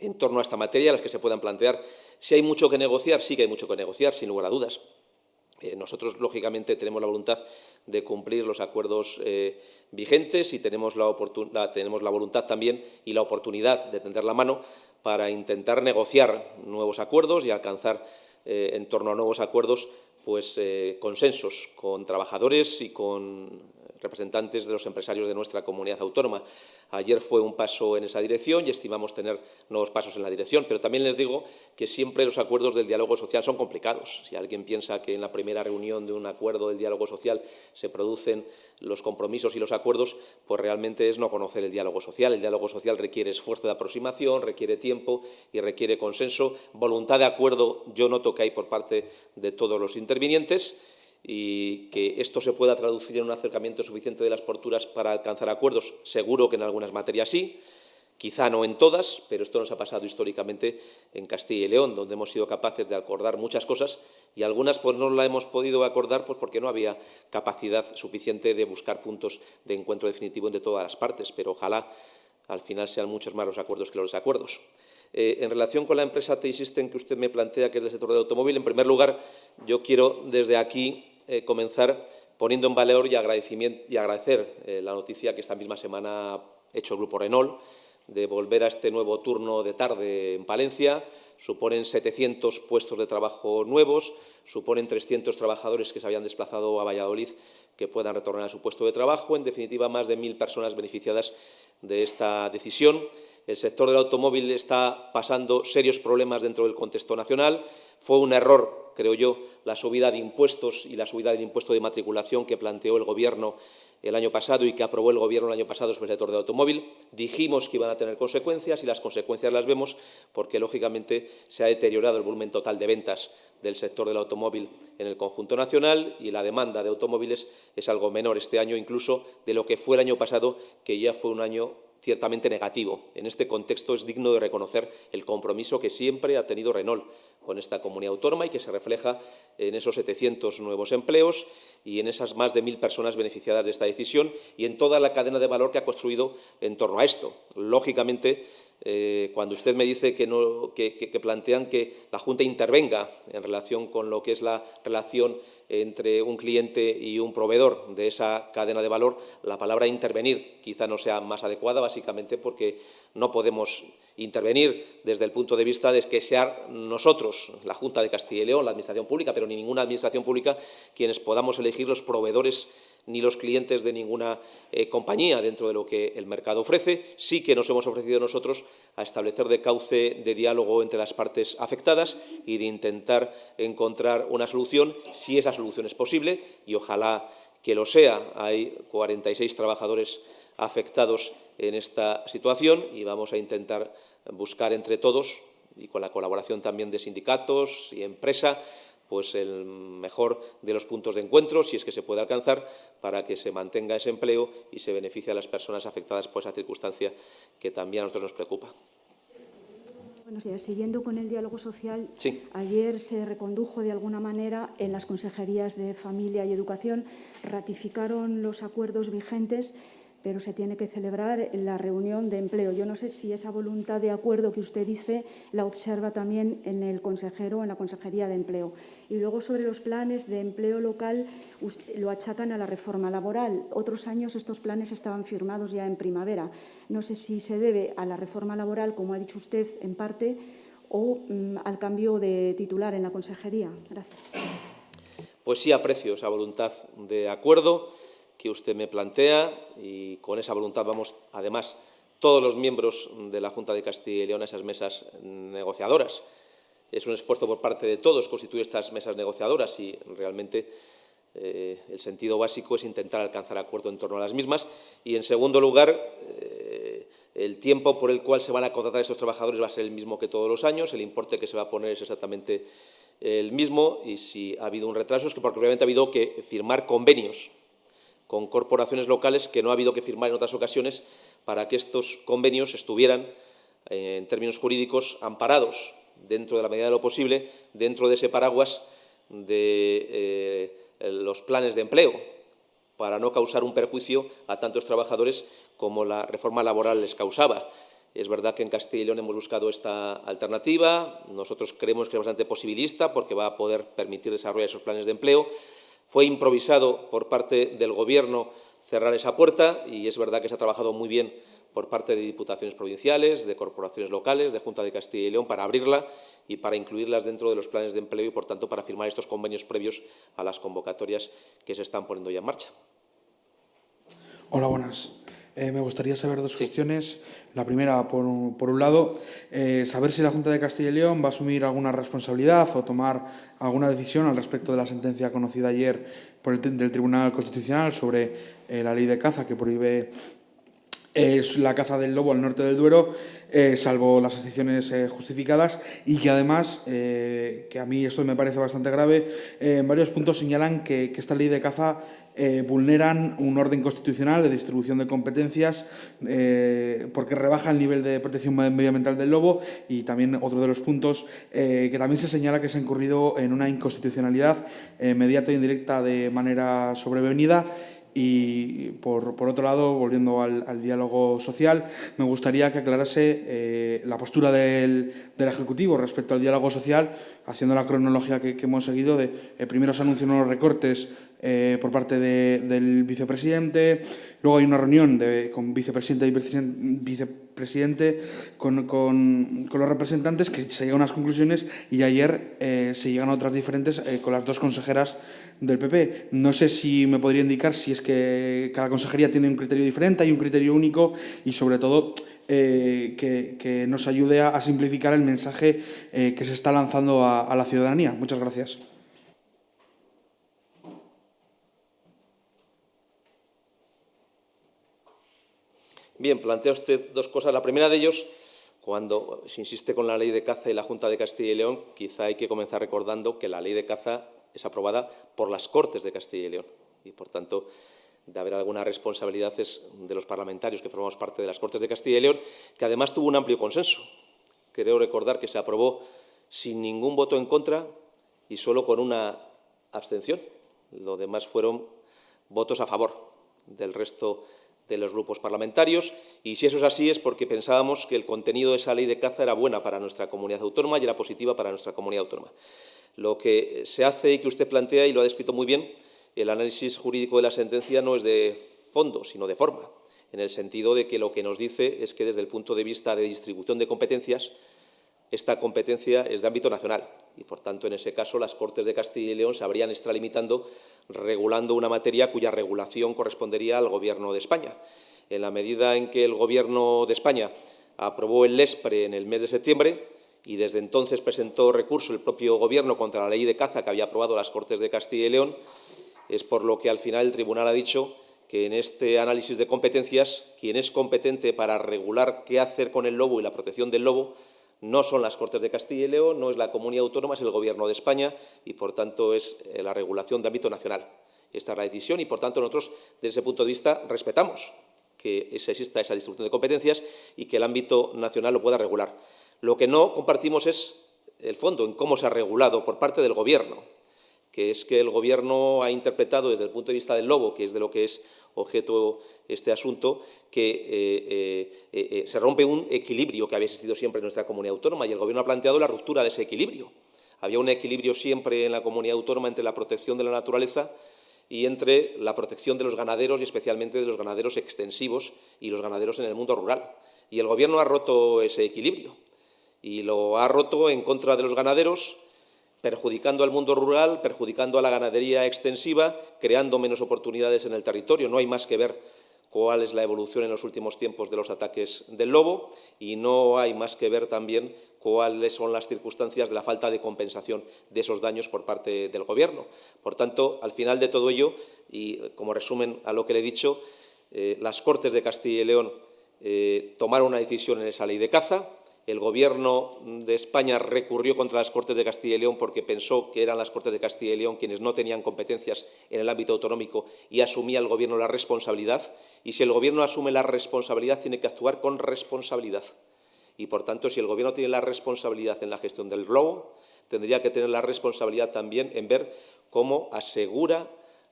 en torno a esta materia, las que se puedan plantear. Si hay mucho que negociar, sí que hay mucho que negociar, sin lugar a dudas. Eh, nosotros, lógicamente, tenemos la voluntad de cumplir los acuerdos eh, vigentes y tenemos la, tenemos la voluntad también y la oportunidad de tender la mano para intentar negociar nuevos acuerdos y alcanzar eh, en torno a nuevos acuerdos pues, consensos con trabajadores y con representantes de los empresarios de nuestra comunidad autónoma. Ayer fue un paso en esa dirección y estimamos tener nuevos pasos en la dirección, pero también les digo que siempre los acuerdos del diálogo social son complicados. Si alguien piensa que en la primera reunión de un acuerdo del diálogo social se producen los compromisos y los acuerdos, pues realmente es no conocer el diálogo social. El diálogo social requiere esfuerzo de aproximación, requiere tiempo y requiere consenso. Voluntad de acuerdo yo noto que hay por parte de todos los intervinientes y que esto se pueda traducir en un acercamiento suficiente de las posturas para alcanzar acuerdos, seguro que en algunas materias sí, quizá no en todas, pero esto nos ha pasado históricamente en Castilla y León, donde hemos sido capaces de acordar muchas cosas y algunas pues no la hemos podido acordar pues porque no había capacidad suficiente de buscar puntos de encuentro definitivo entre todas las partes, pero ojalá al final sean muchos más los acuerdos que los desacuerdos. Eh, en relación con la empresa T-System que usted me plantea, que es del sector del automóvil, en primer lugar, yo quiero desde aquí eh, comenzar poniendo en valor y, agradecimiento, y agradecer eh, la noticia que esta misma semana ha hecho el Grupo Renault de volver a este nuevo turno de tarde en Palencia. Suponen 700 puestos de trabajo nuevos, suponen 300 trabajadores que se habían desplazado a Valladolid que puedan retornar a su puesto de trabajo. En definitiva, más de 1.000 personas beneficiadas de esta decisión. El sector del automóvil está pasando serios problemas dentro del contexto nacional. Fue un error, creo yo, la subida de impuestos y la subida del impuesto de matriculación que planteó el Gobierno el año pasado y que aprobó el Gobierno el año pasado sobre el sector del automóvil. Dijimos que iban a tener consecuencias y las consecuencias las vemos porque, lógicamente, se ha deteriorado el volumen total de ventas del sector del automóvil en el conjunto nacional y la demanda de automóviles es algo menor este año incluso de lo que fue el año pasado, que ya fue un año ciertamente negativo. En este contexto es digno de reconocer el compromiso que siempre ha tenido Renault con esta comunidad autónoma y que se refleja en esos 700 nuevos empleos y en esas más de 1.000 personas beneficiadas de esta decisión y en toda la cadena de valor que ha construido en torno a esto. Lógicamente, eh, cuando usted me dice que, no, que, que, plantean que la Junta intervenga en relación con lo que es la relación entre un cliente y un proveedor de esa cadena de valor, la palabra intervenir quizá no sea más adecuada, básicamente porque no podemos intervenir desde el punto de vista de que sea nosotros, la Junta de Castilla y León, la Administración Pública, pero ni ninguna Administración Pública, quienes podamos elegir los proveedores ni los clientes de ninguna eh, compañía dentro de lo que el mercado ofrece. Sí que nos hemos ofrecido nosotros a establecer de cauce de diálogo entre las partes afectadas y de intentar encontrar una solución, si esa solución es posible, y ojalá que lo sea. Hay 46 trabajadores afectados en esta situación y vamos a intentar buscar entre todos y con la colaboración también de sindicatos y empresa pues el mejor de los puntos de encuentro, si es que se puede alcanzar, para que se mantenga ese empleo y se beneficie a las personas afectadas por esa circunstancia que también a nosotros nos preocupa. Buenos días. Siguiendo con el diálogo social, sí. ayer se recondujo de alguna manera en las consejerías de Familia y Educación, ratificaron los acuerdos vigentes pero se tiene que celebrar la reunión de empleo. Yo no sé si esa voluntad de acuerdo que usted dice la observa también en el consejero, en la Consejería de Empleo. Y luego sobre los planes de empleo local lo achacan a la reforma laboral. Otros años estos planes estaban firmados ya en primavera. No sé si se debe a la reforma laboral, como ha dicho usted, en parte, o mm, al cambio de titular en la consejería. Gracias. Pues sí aprecio esa voluntad de acuerdo que usted me plantea y con esa voluntad vamos, además, todos los miembros de la Junta de Castilla y León a esas mesas negociadoras. Es un esfuerzo por parte de todos constituir estas mesas negociadoras y realmente eh, el sentido básico es intentar alcanzar acuerdo en torno a las mismas. Y, en segundo lugar, eh, el tiempo por el cual se van a contratar estos trabajadores va a ser el mismo que todos los años, el importe que se va a poner es exactamente el mismo y si ha habido un retraso es que porque obviamente ha habido que firmar convenios con corporaciones locales que no ha habido que firmar en otras ocasiones para que estos convenios estuvieran, eh, en términos jurídicos, amparados dentro de la medida de lo posible, dentro de ese paraguas de eh, los planes de empleo, para no causar un perjuicio a tantos trabajadores como la reforma laboral les causaba. Es verdad que en Castilla y León hemos buscado esta alternativa, nosotros creemos que es bastante posibilista porque va a poder permitir desarrollar esos planes de empleo, fue improvisado por parte del Gobierno cerrar esa puerta y es verdad que se ha trabajado muy bien por parte de diputaciones provinciales, de corporaciones locales, de Junta de Castilla y León, para abrirla y para incluirlas dentro de los planes de empleo y, por tanto, para firmar estos convenios previos a las convocatorias que se están poniendo ya en marcha. Hola, buenas. Eh, me gustaría saber dos cuestiones. La primera, por, un lado, eh, saber si la Junta de Castilla y León va a asumir alguna responsabilidad o tomar alguna decisión al respecto de la sentencia conocida ayer por el, del Tribunal Constitucional sobre eh, la ley de caza que prohíbe la caza del lobo al norte del Duero, salvo las excepciones justificadas, y que además, que a mí esto me parece bastante grave, en varios puntos señalan que, que esta ley de caza eh, vulneran un orden constitucional de distribución de competencias eh, porque rebaja el nivel de protección medioambiental del lobo y también otro de los puntos eh, que también se señala que se ha incurrido en una inconstitucionalidad mediata e indirecta de manera sobrevenida y por, otro lado, volviendo al, diálogo social, me gustaría que aclarase la postura del, Ejecutivo respecto al diálogo social, haciendo la cronología que, hemos seguido de primero se anuncian unos recortes eh, por parte del vicepresidente. Luego hay una reunión de, con vicepresidente y vicepresidente con, con, los representantes que se llegan unas conclusiones y ayer eh, se llegan a otras diferentes eh, con las dos consejeras del PP. No sé si me podría indicar si es que cada consejería tiene un criterio diferente, hay un criterio único y sobre todo que, que, nos ayude a, simplificar el mensaje que se está lanzando a la ciudadanía. Muchas gracias. Bien, plantea usted dos cosas. La primera de ellos, cuando se insiste con la ley de caza y la Junta de Castilla y León, quizá hay que comenzar recordando que la ley de caza es aprobada por las Cortes de Castilla y León y, por tanto, de haber alguna responsabilidad de los parlamentarios que formamos parte de las Cortes de Castilla y León, que además tuvo un amplio consenso. Creo recordar que se aprobó sin ningún voto en contra y solo con una abstención. Lo demás fueron votos a favor del resto de los grupos parlamentarios y si eso es así es porque pensábamos que el contenido de esa ley de caza era buena para nuestra comunidad autónoma y era positiva para nuestra comunidad autónoma. Lo que se hace y que usted plantea, y lo ha descrito muy bien, el análisis jurídico de la sentencia no es de fondo, sino de forma. en el sentido de que lo que nos dice es que desde el punto de vista de distribución de competencias, esta competencia es de ámbito nacional y, por tanto, en ese caso, las Cortes de Castilla y León se habrían extralimitando regulando una materia cuya regulación correspondería al Gobierno de España. En la medida en que el Gobierno de España aprobó el LESPRE en el mes de septiembre y desde entonces presentó recurso el propio Gobierno contra la ley de caza que había aprobado las Cortes de Castilla y León, es por lo que al final el Tribunal ha dicho que en este análisis de competencias, quien es competente para regular qué hacer con el lobo y la protección del lobo no son las Cortes de Castilla y León, no es la Comunidad Autónoma, es el Gobierno de España y, por tanto, es eh, la regulación de ámbito nacional. Esta es la decisión y, por tanto, nosotros, desde ese punto de vista, respetamos que exista esa distribución de competencias y que el ámbito nacional lo pueda regular. Lo que no compartimos es el fondo, en cómo se ha regulado por parte del Gobierno, que es que el Gobierno ha interpretado desde el punto de vista del lobo, que es de lo que es objeto este asunto, que eh, eh, eh, se rompe un equilibrio que había existido siempre en nuestra comunidad autónoma y el Gobierno ha planteado la ruptura de ese equilibrio. Había un equilibrio siempre en la comunidad autónoma entre la protección de la naturaleza y entre la protección de los ganaderos y especialmente de los ganaderos extensivos y los ganaderos en el mundo rural. Y el Gobierno ha roto ese equilibrio y lo ha roto en contra de los ganaderos, perjudicando al mundo rural, perjudicando a la ganadería extensiva, creando menos oportunidades en el territorio. No hay más que ver cuál es la evolución en los últimos tiempos de los ataques del lobo y no hay más que ver también cuáles son las circunstancias de la falta de compensación de esos daños por parte del Gobierno. Por tanto, al final de todo ello, y como resumen a lo que le he dicho, eh, las Cortes de Castilla y León eh, tomaron una decisión en esa ley de caza, el Gobierno de España recurrió contra las Cortes de Castilla y León porque pensó que eran las Cortes de Castilla y León quienes no tenían competencias en el ámbito autonómico y asumía el Gobierno la responsabilidad. Y si el Gobierno asume la responsabilidad, tiene que actuar con responsabilidad. Y, por tanto, si el Gobierno tiene la responsabilidad en la gestión del robo, tendría que tener la responsabilidad también en ver cómo asegura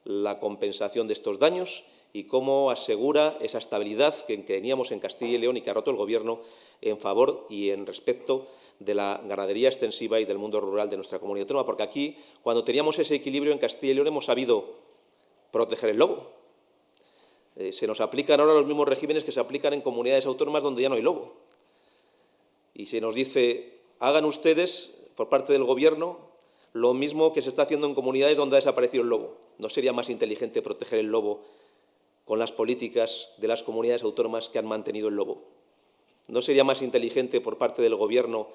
la compensación de estos daños y cómo asegura esa estabilidad que teníamos en Castilla y León y que ha roto el Gobierno en favor y en respecto de la ganadería extensiva y del mundo rural de nuestra comunidad autónoma, porque aquí, cuando teníamos ese equilibrio en Castilla y León, hemos sabido proteger el lobo. Eh, se nos aplican ahora los mismos regímenes que se aplican en comunidades autónomas donde ya no hay lobo. Y se nos dice, hagan ustedes, por parte del Gobierno, lo mismo que se está haciendo en comunidades donde ha desaparecido el lobo. ¿No sería más inteligente proteger el lobo con las políticas de las comunidades autónomas que han mantenido el lobo? ¿No sería más inteligente por parte del Gobierno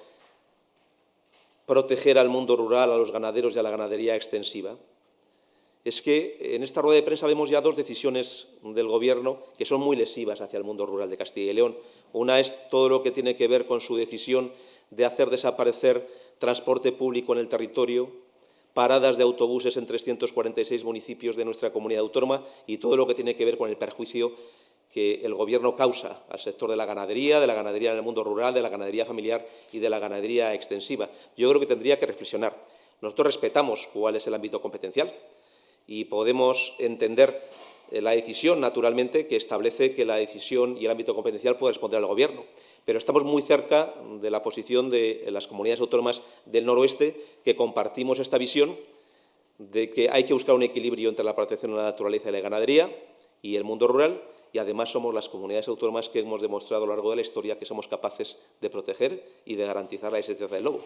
proteger al mundo rural, a los ganaderos y a la ganadería extensiva? Es que en esta rueda de prensa vemos ya dos decisiones del Gobierno que son muy lesivas hacia el mundo rural de Castilla y León. Una es todo lo que tiene que ver con su decisión de hacer desaparecer transporte público en el territorio, paradas de autobuses en 346 municipios de nuestra comunidad autónoma y todo lo que tiene que ver con el perjuicio que el Gobierno causa al sector de la ganadería, de la ganadería en el mundo rural, de la ganadería familiar y de la ganadería extensiva. Yo creo que tendría que reflexionar. Nosotros respetamos cuál es el ámbito competencial y podemos entender eh, la decisión, naturalmente, que establece que la decisión y el ámbito competencial puede responder al Gobierno. Pero estamos muy cerca de la posición de las comunidades autónomas del noroeste que compartimos esta visión de que hay que buscar un equilibrio entre la protección de la naturaleza y la ganadería y el mundo rural y además somos las comunidades autónomas que hemos demostrado a lo largo de la historia que somos capaces de proteger y de garantizar la existencia del lobo.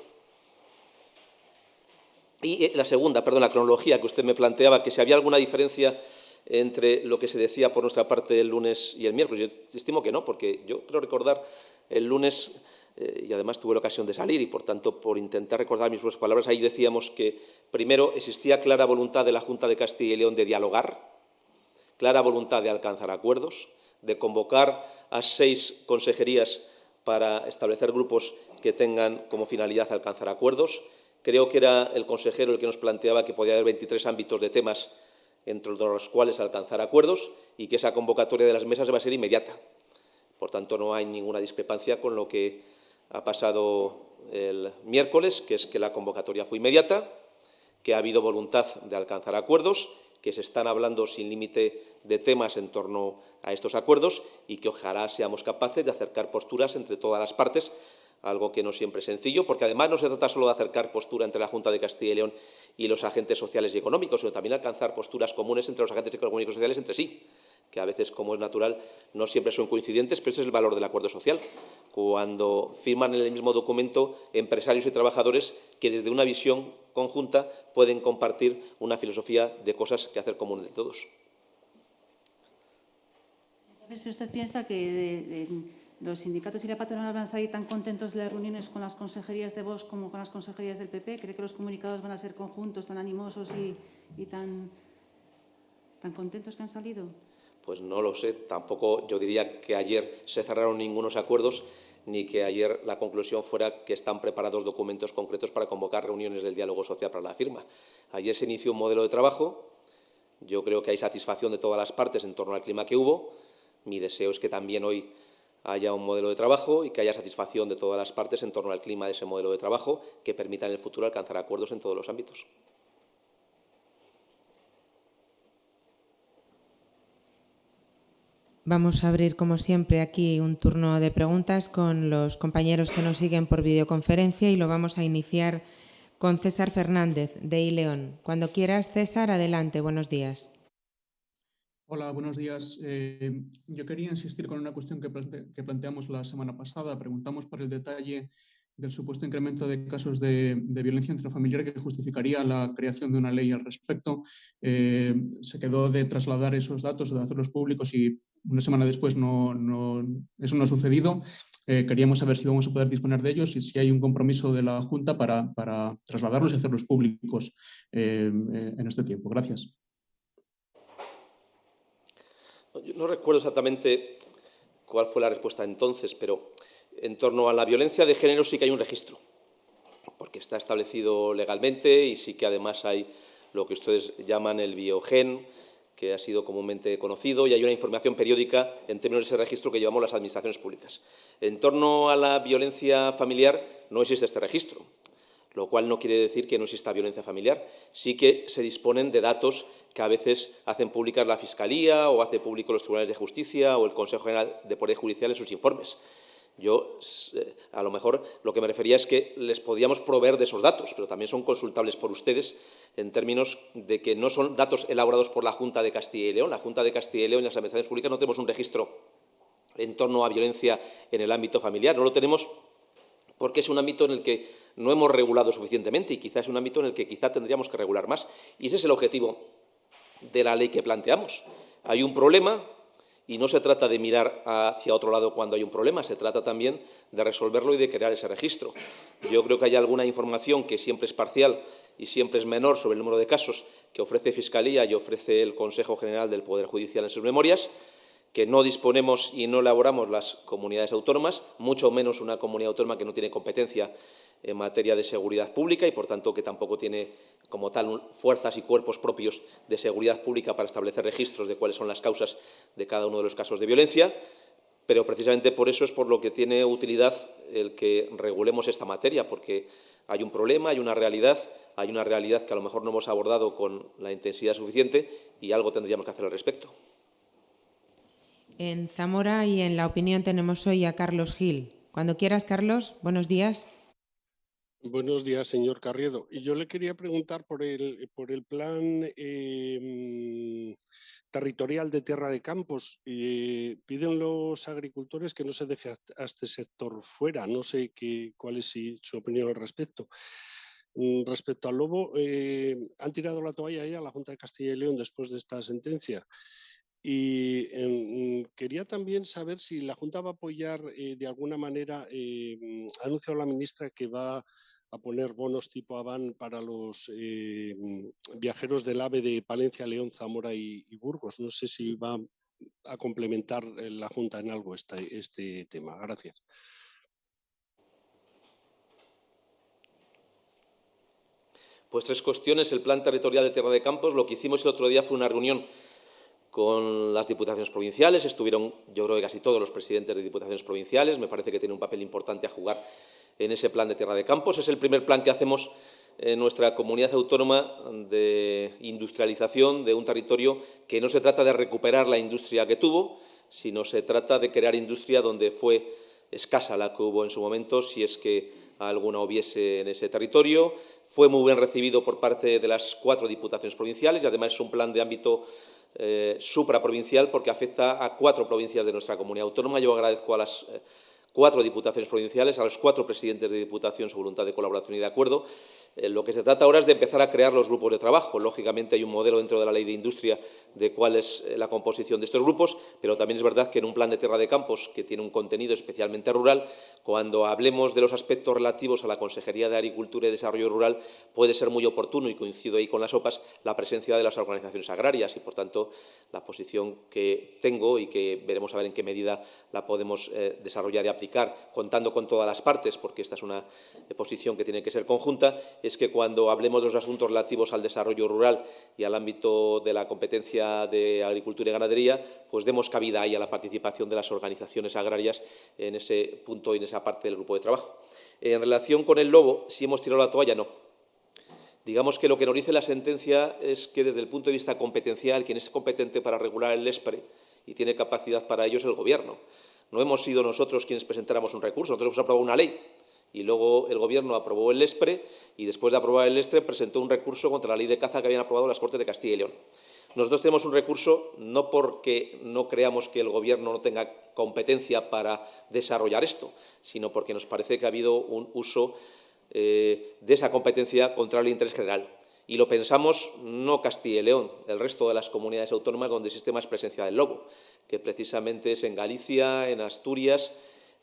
Y eh, la segunda, perdón, la cronología que usted me planteaba, que si había alguna diferencia entre lo que se decía por nuestra parte el lunes y el miércoles. Yo estimo que no, porque yo creo recordar el lunes, eh, y además tuve la ocasión de salir, y por tanto, por intentar recordar mis propias palabras, ahí decíamos que primero existía clara voluntad de la Junta de Castilla y León de dialogar, clara voluntad de alcanzar acuerdos, de convocar a seis consejerías para establecer grupos que tengan como finalidad alcanzar acuerdos. Creo que era el consejero el que nos planteaba que podía haber 23 ámbitos de temas entre los cuales alcanzar acuerdos y que esa convocatoria de las mesas va a ser inmediata. Por tanto, no hay ninguna discrepancia con lo que ha pasado el miércoles, que es que la convocatoria fue inmediata, que ha habido voluntad de alcanzar acuerdos que se están hablando sin límite de temas en torno a estos acuerdos y que ojalá seamos capaces de acercar posturas entre todas las partes, algo que no siempre es sencillo, porque además no se trata solo de acercar postura entre la Junta de Castilla y León y los agentes sociales y económicos, sino también alcanzar posturas comunes entre los agentes económicos y sociales entre sí. Que a veces, como es natural, no siempre son coincidentes, pero ese es el valor del acuerdo social. Cuando firman en el mismo documento empresarios y trabajadores que desde una visión conjunta pueden compartir una filosofía de cosas que hacer común de todos. ¿Usted piensa que los sindicatos y la patronal van a salir tan contentos de las reuniones con las consejerías de Vox como con las consejerías del PP? ¿Cree que los comunicados van a ser conjuntos, tan animosos y, tan, tan contentos que han salido? Pues no lo sé. Tampoco yo diría que ayer se cerraron ningunos acuerdos ni que ayer la conclusión fuera que están preparados documentos concretos para convocar reuniones del diálogo social para la firma. Ayer se inició un modelo de trabajo. Yo creo que hay satisfacción de todas las partes en torno al clima que hubo. Mi deseo es que también hoy haya un modelo de trabajo y que haya satisfacción de todas las partes en torno al clima de ese modelo de trabajo que permita en el futuro alcanzar acuerdos en todos los ámbitos. Vamos a abrir, como siempre, aquí un turno de preguntas con los compañeros que nos siguen por videoconferencia y lo vamos a iniciar con César Fernández, de ILEON. Cuando quieras, César, adelante. Buenos días. Hola, buenos días. Eh, yo quería insistir con una cuestión que, planteamos la semana pasada. Preguntamos por el detalle del supuesto incremento de casos de, violencia intrafamiliar que justificaría la creación de una ley al respecto. Eh, se quedó de trasladar esos datos, de hacerlos públicos y una semana después no, eso no ha sucedido. Eh, queríamos saber si vamos a poder disponer de ellos y si hay un compromiso de la Junta para, trasladarlos y hacerlos públicos en este tiempo. Gracias. Yo no recuerdo exactamente cuál fue la respuesta entonces, pero en torno a la violencia de género sí que hay un registro, porque está establecido legalmente y sí que además hay lo que ustedes llaman el biogen, que ha sido comúnmente conocido, y hay una información periódica en términos de ese registro que llevamos las administraciones públicas. En torno a la violencia familiar no existe este registro lo cual no quiere decir que no exista violencia familiar. Sí que se disponen de datos que a veces hacen públicas la Fiscalía o hace público los tribunales de justicia o el Consejo General de Poder Judicial en sus informes. Yo, eh, a lo mejor, lo que me refería es que les podíamos proveer de esos datos, pero también son consultables por ustedes en términos de que no son datos elaborados por la Junta de Castilla y León. La Junta de Castilla y León y las administraciones públicas no tenemos un registro en torno a violencia en el ámbito familiar. No lo tenemos porque es un ámbito en el que no hemos regulado suficientemente y quizás es un ámbito en el que quizá tendríamos que regular más. Y ese es el objetivo de la ley que planteamos. Hay un problema y no se trata de mirar hacia otro lado cuando hay un problema, se trata también de resolverlo y de crear ese registro. Yo creo que hay alguna información que siempre es parcial y siempre es menor sobre el número de casos que ofrece Fiscalía y ofrece el Consejo General del Poder Judicial en sus memorias, que no disponemos y no elaboramos las comunidades autónomas, mucho menos una comunidad autónoma que no tiene competencia en materia de seguridad pública y, por tanto, que tampoco tiene como tal fuerzas y cuerpos propios de seguridad pública para establecer registros de cuáles son las causas de cada uno de los casos de violencia. Pero precisamente por eso es por lo que tiene utilidad el que regulemos esta materia, porque hay un problema, hay una realidad, hay una realidad que a lo mejor no hemos abordado con la intensidad suficiente y algo tendríamos que hacer al respecto. En Zamora y en La Opinión tenemos hoy a Carlos Gil. Cuando quieras, Carlos, buenos días. Buenos días, señor Carriedo. Y yo le quería preguntar por el, por el plan em, territorial de tierra de campos. Eh, piden los agricultores que no se deje a, este sector fuera. No sé qué, cuál es su opinión al respecto. Mm, respecto al lobo, eh, han tirado la toalla ahí a la Junta de Castilla y León después de esta sentencia. Y em, quería también saber si la Junta va a apoyar eh, de alguna manera, eh, ha anunciado la ministra que va a poner bonos tipo Avan para los eh, viajeros del AVE de Palencia, León, Zamora y, Burgos. No sé si va a complementar la Junta en algo este, este tema. Gracias. Pues tres cuestiones. El plan territorial de Tierra de Campos. Lo que hicimos el otro día fue una reunión con las diputaciones provinciales. Estuvieron, yo creo que casi todos los presidentes de diputaciones provinciales. Me parece que tiene un papel importante a jugar en ese plan de tierra de campos. Es el primer plan que hacemos en nuestra comunidad autónoma de industrialización de un territorio que no se trata de recuperar la industria que tuvo, sino se trata de crear industria donde fue escasa la que hubo en su momento, si es que alguna hubiese en ese territorio. Fue muy bien recibido por parte de las cuatro diputaciones provinciales y además es un plan de ámbito eh, supraprovincial porque afecta a cuatro provincias de nuestra comunidad autónoma. Yo agradezco a las eh, cuatro diputaciones provinciales, a los cuatro presidentes de diputación su voluntad de colaboración y de acuerdo. Eh, lo que se trata ahora es de empezar a crear los grupos de trabajo. Lógicamente hay un modelo dentro de la ley de industria de cuál es eh, la composición de estos grupos, pero también es verdad que en un plan de tierra de campos que tiene un contenido especialmente rural, cuando hablemos de los aspectos relativos a la Consejería de Agricultura y Desarrollo Rural, puede ser muy oportuno, y coincido ahí con las OPAs, la presencia de las organizaciones agrarias y, por tanto, la posición que tengo y que veremos a ver en qué medida la podemos eh, desarrollar y aplicar, contando con todas las partes, porque esta es una posición que tiene que ser conjunta, es que cuando hablemos de los asuntos relativos al desarrollo rural y al ámbito de la competencia de agricultura y ganadería, pues demos cabida ahí a la participación de las organizaciones agrarias en ese punto y en esa parte del grupo de trabajo. En relación con el lobo, si hemos tirado la toalla, no. Digamos que lo que nos dice la sentencia es que desde el punto de vista competencial, quien es competente para regular el ESPRE y tiene capacidad para ello es el Gobierno. No hemos sido nosotros quienes presentáramos un recurso, nosotros hemos aprobado una ley y luego el Gobierno aprobó el ESPRE y después de aprobar el ESPRE presentó un recurso contra la ley de caza que habían aprobado las Cortes de Castilla y León. Nosotros tenemos un recurso no porque no creamos que el Gobierno no tenga competencia para desarrollar esto, sino porque nos parece que ha habido un uso eh, de esa competencia contra el interés general. Y lo pensamos no Castilla y León, el resto de las comunidades autónomas donde existe más presencia del lobo, que precisamente es en Galicia, en Asturias,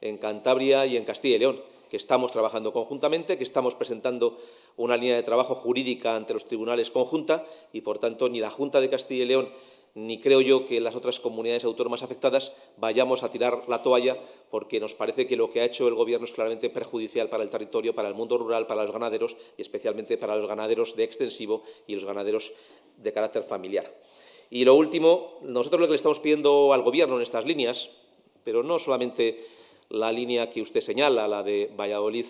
en Cantabria y en Castilla y León que estamos trabajando conjuntamente, que estamos presentando una línea de trabajo jurídica ante los tribunales conjunta y, por tanto, ni la Junta de Castilla y León ni creo yo que las otras comunidades autónomas afectadas vayamos a tirar la toalla porque nos parece que lo que ha hecho el Gobierno es claramente perjudicial para el territorio, para el mundo rural, para los ganaderos y especialmente para los ganaderos de extensivo y los ganaderos de carácter familiar. Y lo último, nosotros lo que le estamos pidiendo al Gobierno en estas líneas, pero no solamente la línea que usted señala, la de Valladolid,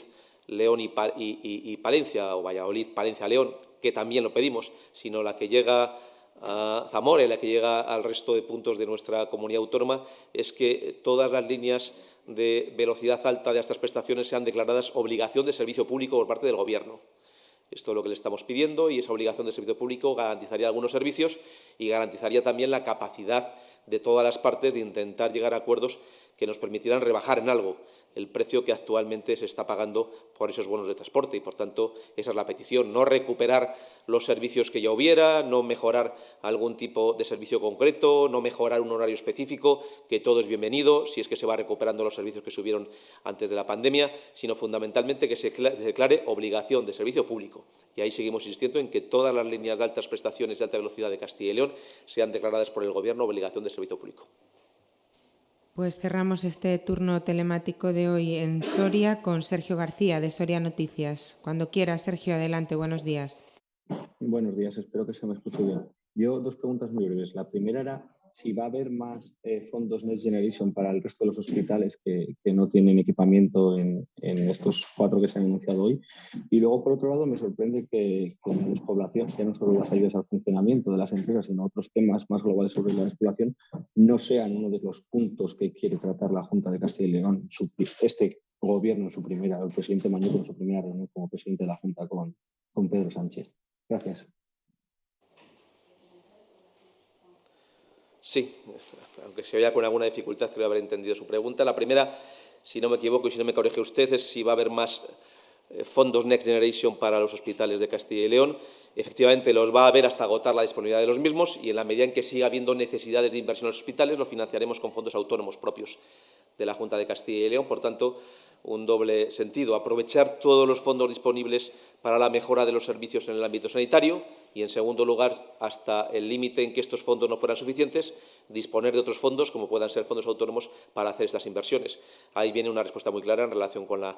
León y, Palencia, o Valladolid, Palencia, León, que también lo pedimos, sino la que llega a Zamora y la que llega al resto de puntos de nuestra comunidad autónoma, es que todas las líneas de velocidad alta de estas prestaciones sean declaradas obligación de servicio público por parte del Gobierno. Esto es lo que le estamos pidiendo y esa obligación de servicio público garantizaría algunos servicios y garantizaría también la capacidad de todas las partes de intentar llegar a acuerdos que nos permitirán rebajar en algo el precio que actualmente se está pagando por esos bonos de transporte y, por tanto, esa es la petición, no recuperar los servicios que ya hubiera, no mejorar algún tipo de servicio concreto, no mejorar un horario específico, que todo es bienvenido si es que se va recuperando los servicios que se hubieron antes de la pandemia, sino fundamentalmente que se declare obligación de servicio público. Y ahí seguimos insistiendo en que todas las líneas de altas prestaciones de alta velocidad de Castilla y León sean declaradas por el Gobierno obligación de servicio público. Pues cerramos este turno telemático de hoy en Soria con Sergio García de Soria Noticias. Cuando quiera, Sergio, adelante. Buenos días. Buenos días, espero que se me escuche bien. Yo dos preguntas muy breves. La primera era si va a haber más eh, fondos Next Generation para el resto de los hospitales que, no tienen equipamiento en, estos cuatro que se han anunciado hoy. Y luego, por otro lado, me sorprende que con la despoblación, ya no solo las ayudas al funcionamiento de las empresas, sino otros temas más globales sobre la despoblación, no sean uno de los puntos que quiere tratar la Junta de Castilla y León, este gobierno en su primera, el presidente Mañuco en su primera reunión como presidente de la Junta con, con Pedro Sánchez. Gracias. Sí, aunque se vea con alguna dificultad, creo haber entendido su pregunta. La primera, si no me equivoco y si no me corrige usted, es si va a haber más eh, fondos Next Generation para los hospitales de Castilla y León. Efectivamente, los va a haber hasta agotar la disponibilidad de los mismos y en la medida en que siga habiendo necesidades de inversión en los hospitales, los financiaremos con fondos autónomos propios de la Junta de Castilla y León. Por tanto, un doble sentido. Aprovechar todos los fondos disponibles para la mejora de los servicios en el ámbito sanitario y, en segundo lugar, hasta el límite en que estos fondos no fueran suficientes, disponer de otros fondos, como puedan ser fondos autónomos, para hacer estas inversiones. Ahí viene una respuesta muy clara en relación con la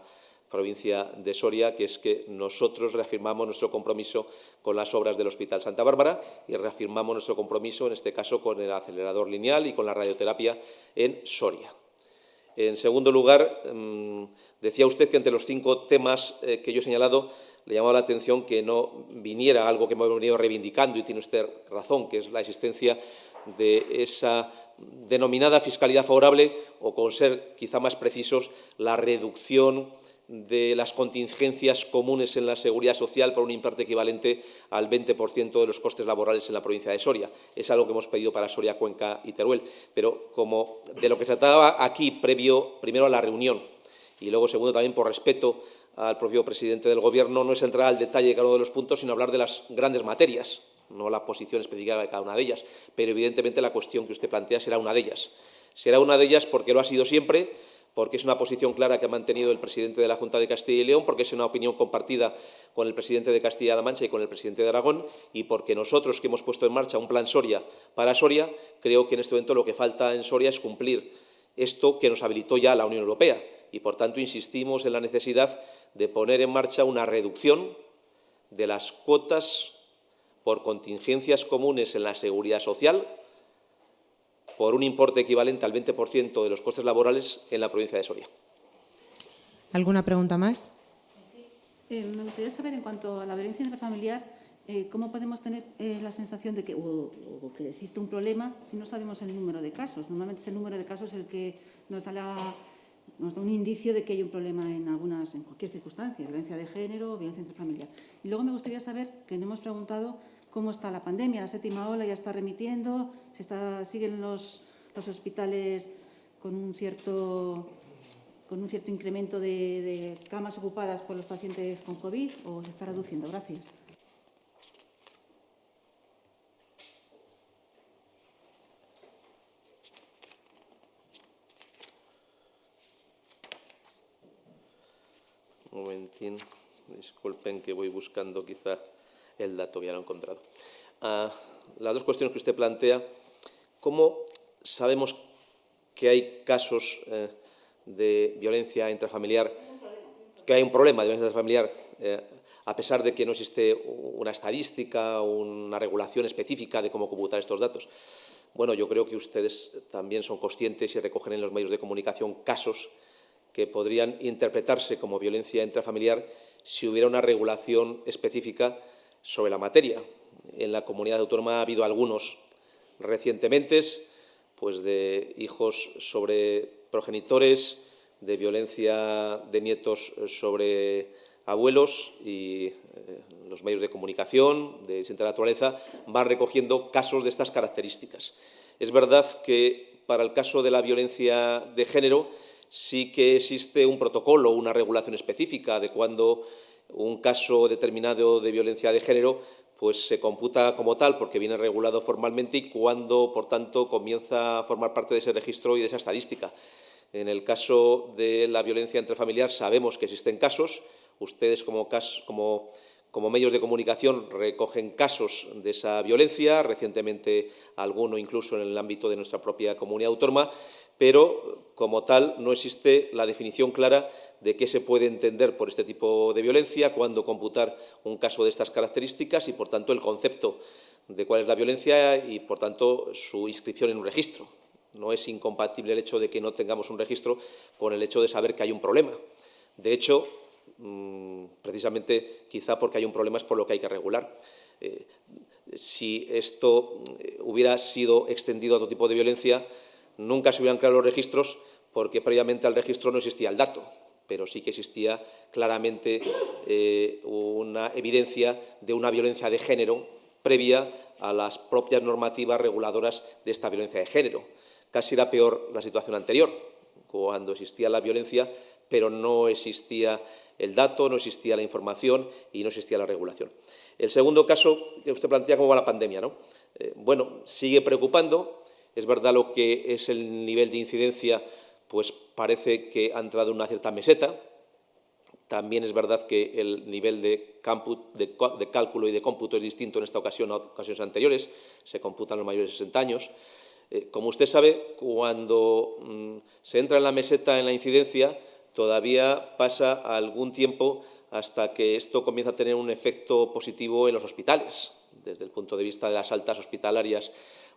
provincia de Soria, que es que nosotros reafirmamos nuestro compromiso con las obras del Hospital Santa Bárbara y reafirmamos nuestro compromiso, en este caso, con el acelerador lineal y con la radioterapia en Soria. En segundo lugar, mm, decía usted que entre los cinco temas eh, que yo he señalado le llamaba la atención que no viniera algo que hemos venido reivindicando, y tiene usted razón, que es la existencia de esa denominada fiscalidad favorable, o con ser quizá más precisos, la reducción de las contingencias comunes en la seguridad social por un importe equivalente al 20% de los costes laborales en la provincia de Soria. Es algo que hemos pedido para Soria, Cuenca y Teruel. Pero como de lo que se trataba aquí, previo, primero a la reunión y luego, segundo, también por respeto al propio presidente del Gobierno, no es entrar al detalle de cada uno de los puntos, sino hablar de las grandes materias, no la posición específica de cada una de ellas. Pero, evidentemente, la cuestión que usted plantea será una de ellas. Será una de ellas porque lo ha sido siempre, porque es una posición clara que ha mantenido el presidente de la Junta de Castilla y León, porque es una opinión compartida con el presidente de Castilla-La Mancha y con el presidente de Aragón, y porque nosotros, que hemos puesto en marcha un plan Soria para Soria, creo que en este momento lo que falta en Soria es cumplir esto que nos habilitó ya la Unión Europea. Y, por tanto, insistimos en la necesidad de poner en marcha una reducción de las cuotas por contingencias comunes en la seguridad social por un importe equivalente al 20% de los costes laborales en la provincia de Soria. ¿Alguna pregunta más? Eh, me gustaría saber, en cuanto a la violencia intrafamiliar, eh, ¿cómo podemos tener eh, la sensación de que, o, o que existe un problema si no sabemos el número de casos? Normalmente es el número de casos el que nos da, la, nos da un indicio de que hay un problema en, algunas, en cualquier circunstancia, violencia de género o violencia intrafamiliar. Y luego me gustaría saber, que no hemos preguntado, cómo está la pandemia. La séptima ola ya está remitiendo, se está, siguen los, los hospitales con un cierto, con un cierto incremento de, de camas ocupadas por los pacientes con COVID o se está reduciendo. Gracias. Un momentín, disculpen que voy buscando quizá el dato, ya lo he encontrado. Ah, las dos cuestiones que usted plantea, ¿cómo sabemos que hay casos eh, de violencia intrafamiliar, que hay un problema de violencia intrafamiliar, eh, a pesar de que no existe una estadística, una regulación específica de cómo computar estos datos? Bueno, yo creo que ustedes también son conscientes y recogen en los medios de comunicación casos que podrían interpretarse como violencia intrafamiliar si hubiera una regulación específica sobre la materia. En la comunidad autónoma ha habido algunos recientemente, pues de hijos sobre progenitores, de violencia de nietos sobre abuelos y eh, los medios de comunicación de distinta naturaleza van recogiendo casos de estas características. Es verdad que para el caso de la violencia de género sí que existe un protocolo, una regulación específica de cuándo un caso determinado de violencia de género pues se computa como tal porque viene regulado formalmente y cuando, por tanto, comienza a formar parte de ese registro y de esa estadística. En el caso de la violencia intrafamiliar sabemos que existen casos. Ustedes, como, como, como medios de comunicación, recogen casos de esa violencia, recientemente alguno incluso en el ámbito de nuestra propia comunidad autónoma, pero como tal no existe la definición clara de qué se puede entender por este tipo de violencia, cuándo computar un caso de estas características y, por tanto, el concepto de cuál es la violencia y, por tanto, su inscripción en un registro. No es incompatible el hecho de que no tengamos un registro con el hecho de saber que hay un problema. De hecho, mm, precisamente, quizá porque hay un problema es por lo que hay que regular. Eh, si esto eh, hubiera sido extendido a otro tipo de violencia, nunca se hubieran creado los registros porque previamente al registro no existía el dato pero sí que existía claramente eh, una evidencia de una violencia de género previa a las propias normativas reguladoras de esta violencia de género. Casi era peor la situación anterior, cuando existía la violencia, pero no existía el dato, no existía la información y no existía la regulación. El segundo caso que usted plantea, ¿cómo va la pandemia? ¿no? Eh, bueno, sigue preocupando. Es verdad lo que es el nivel de incidencia pues parece que ha entrado en una cierta meseta. También es verdad que el nivel de, cálculo y de cómputo es distinto en esta ocasión a ocasiones anteriores. Se computan los mayores de 60 años. Eh, como usted sabe, cuando mm, se entra en la meseta en la incidencia, todavía pasa algún tiempo hasta que esto comienza a tener un efecto positivo en los hospitales, desde el punto de vista de las altas hospitalarias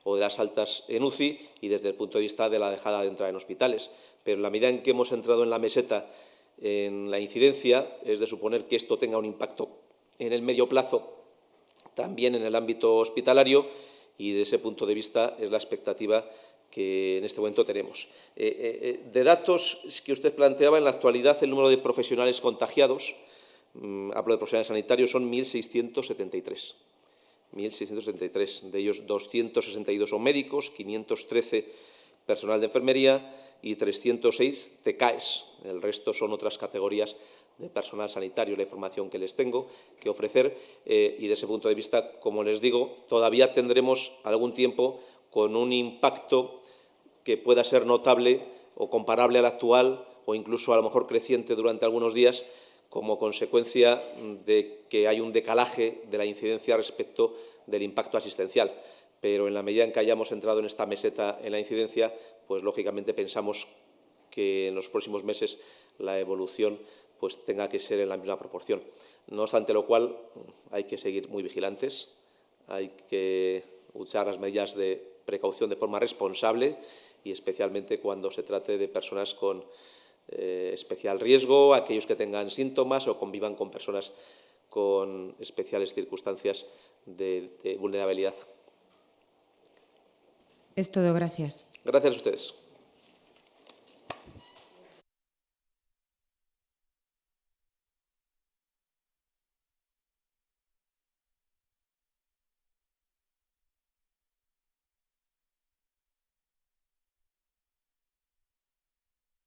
o de las altas en UCI y desde el punto de vista de la dejada de entrar en hospitales. Pero en la medida en que hemos entrado en la meseta en la incidencia, es de suponer que esto tenga un impacto en el medio plazo también en el ámbito hospitalario y desde ese punto de vista es la expectativa que en este momento tenemos. Eh, de datos que usted planteaba, en la actualidad el número de profesionales contagiados, mm, hablo de profesionales sanitarios, son 1.673. 1.673. De ellos, 262 son médicos, 513 personal de enfermería y 306 TCAES. El resto son otras categorías de personal sanitario, la información que les tengo que ofrecer. Eh, y desde ese punto de vista, como les digo, todavía tendremos algún tiempo con un impacto que pueda ser notable o comparable al actual o incluso a lo mejor creciente durante algunos días como consecuencia de que hay un decalaje de la incidencia respecto del impacto asistencial. Pero en la medida en que hayamos entrado en esta meseta en la incidencia, pues lógicamente pensamos que en los próximos meses la evolución pues tenga que ser en la misma proporción. No obstante lo cual, hay que seguir muy vigilantes, hay que usar las medidas de precaución de forma responsable y especialmente cuando se trate de personas con eh, especial riesgo, aquellos que tengan síntomas o convivan con personas con especiales circunstancias de, de vulnerabilidad. Es todo, gracias. Gracias a ustedes.